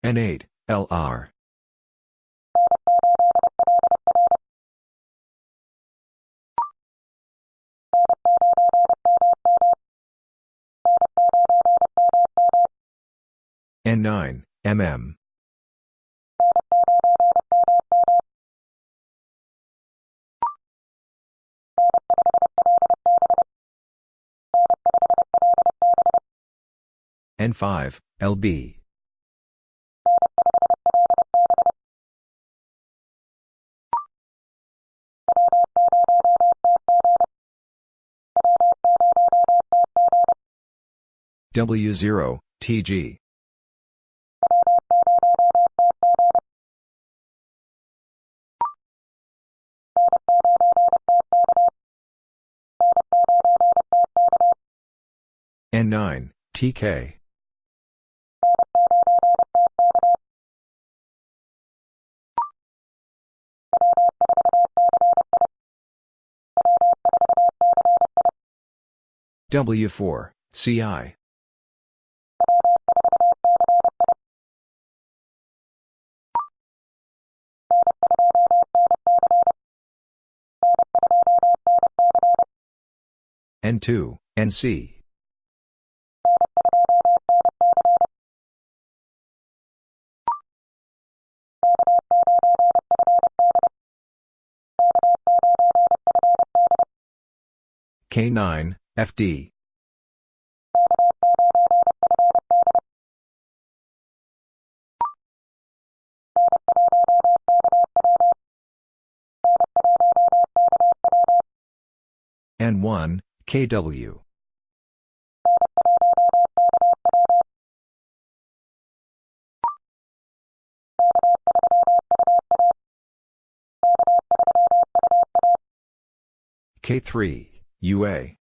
N8, LR. N9, MM. N5, LB. W0, TG. N9, TK. W4, CI. N2, NC. K9, FD. N1, KW. K3, UA.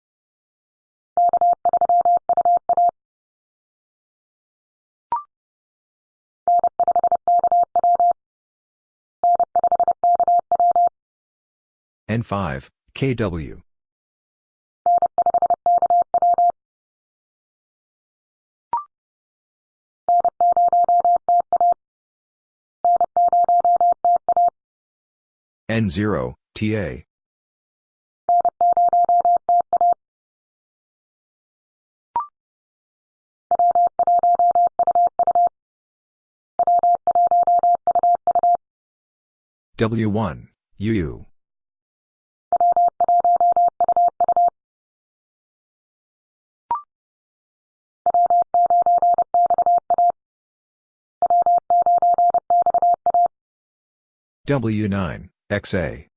N5, KW. N0, TA. W1, UU. W9, XA.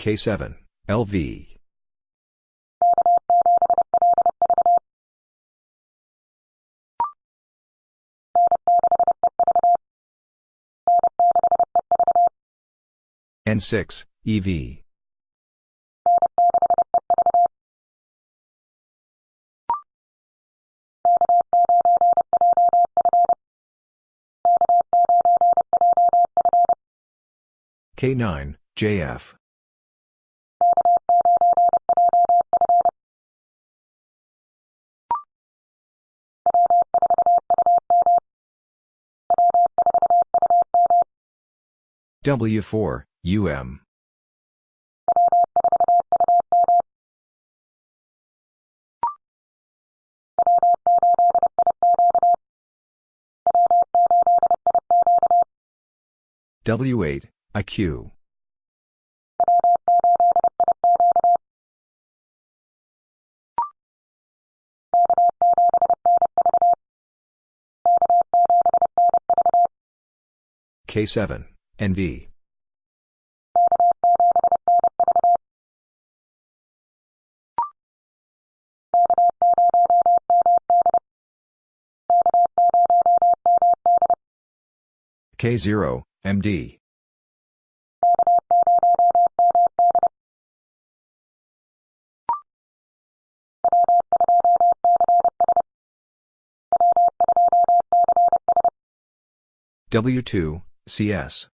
K7, LV. N6, EV. K9, JF. W4, UM. W8, IQ. K7, NV. K0, MD. W2, CS.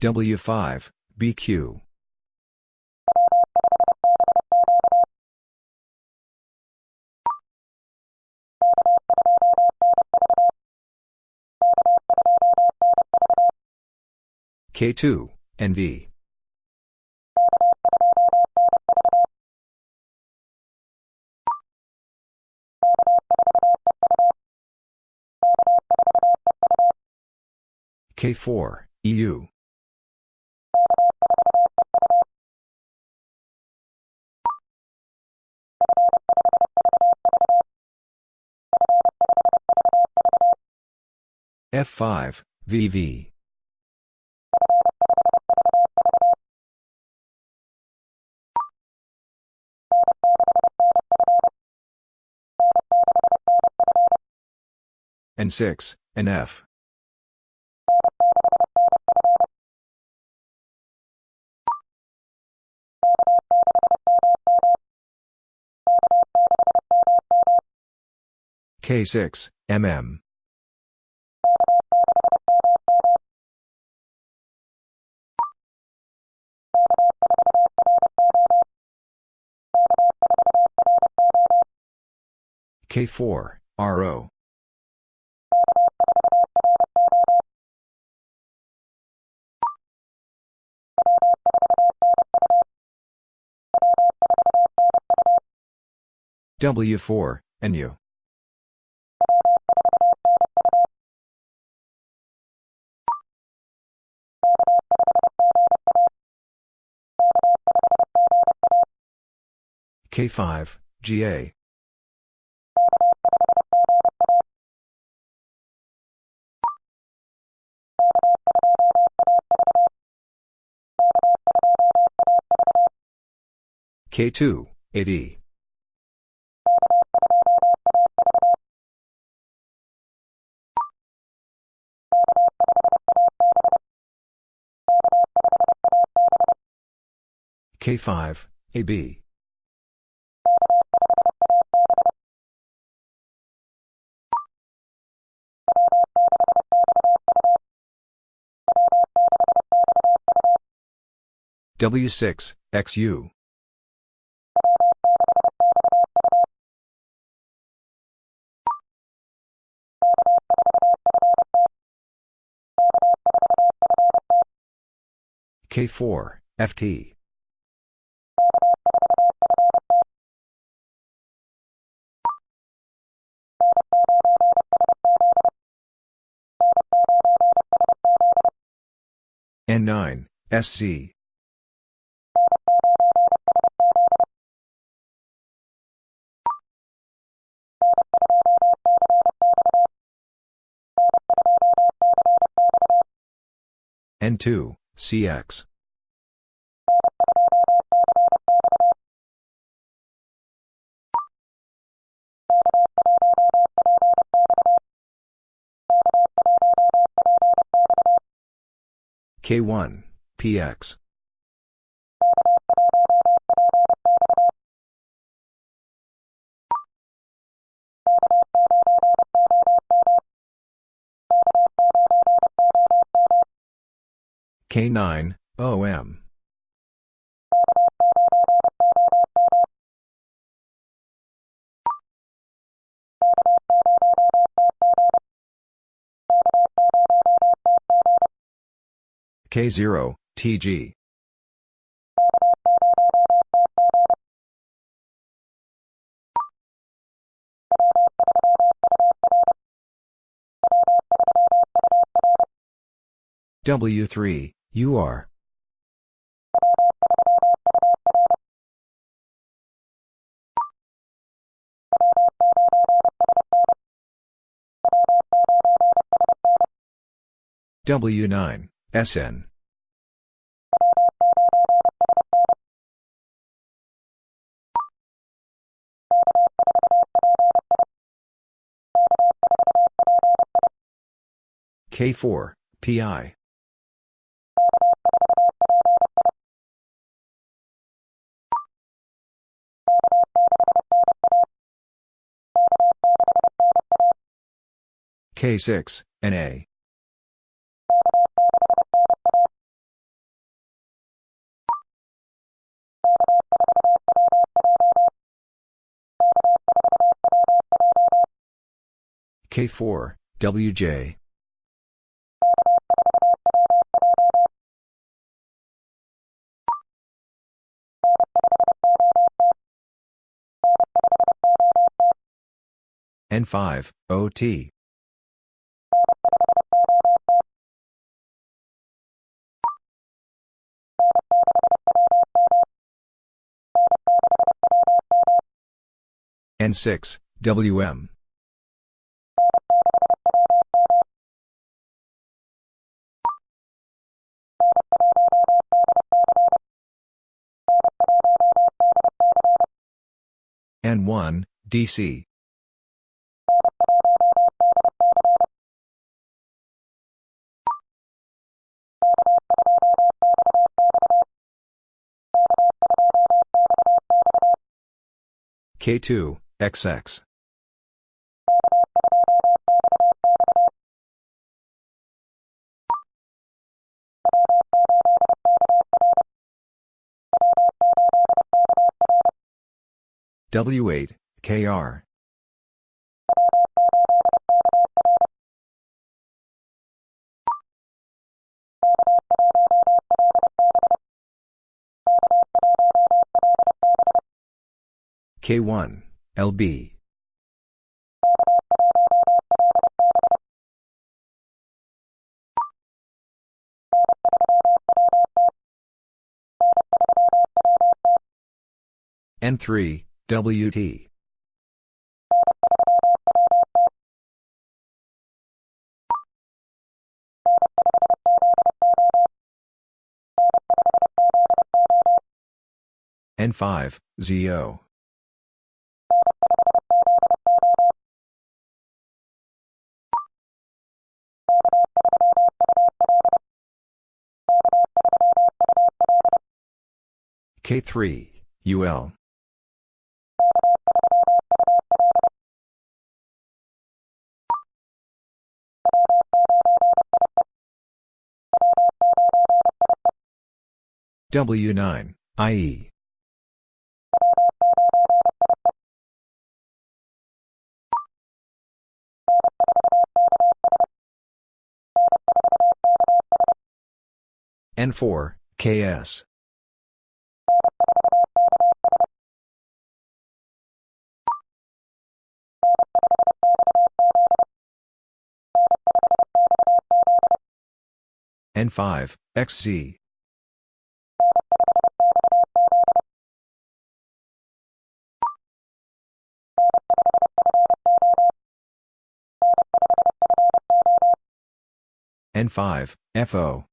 W5, BQ. K2, NV. K4, EU. F5, VV. N6, NF. K6, MM. K4, RO. W4, NU. K5, GA. K2, AD. K5, AB. W6, XU. K4, FT. N9, SC. N2, CX. K1, PX. K9, OM. K0, TG. W3, UR. W9, SN. K4, PI. K6, NA. K4, WJ. N5, OT. N6, WM. N1, DC. K2, XX. W8, KR. K1, LB. N3, WT. N5, ZO. K3, UL. W9, IE. N4, KS. N5, XC. N5, FO.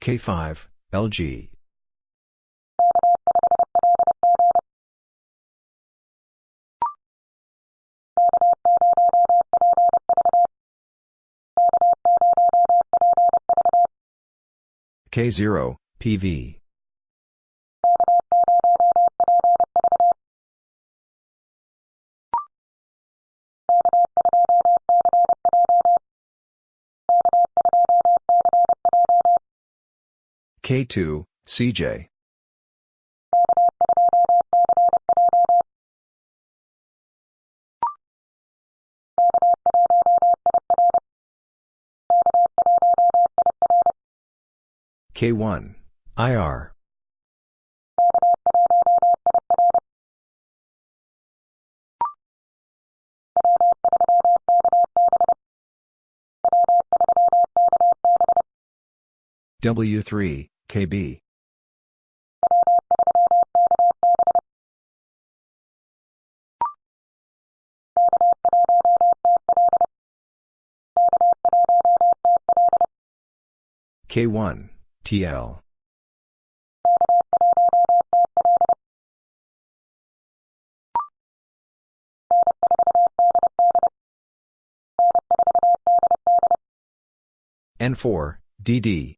K5, LG. K0, PV. K2, CJ. K1, IR. W3, KB. K1, TL. N4, DD.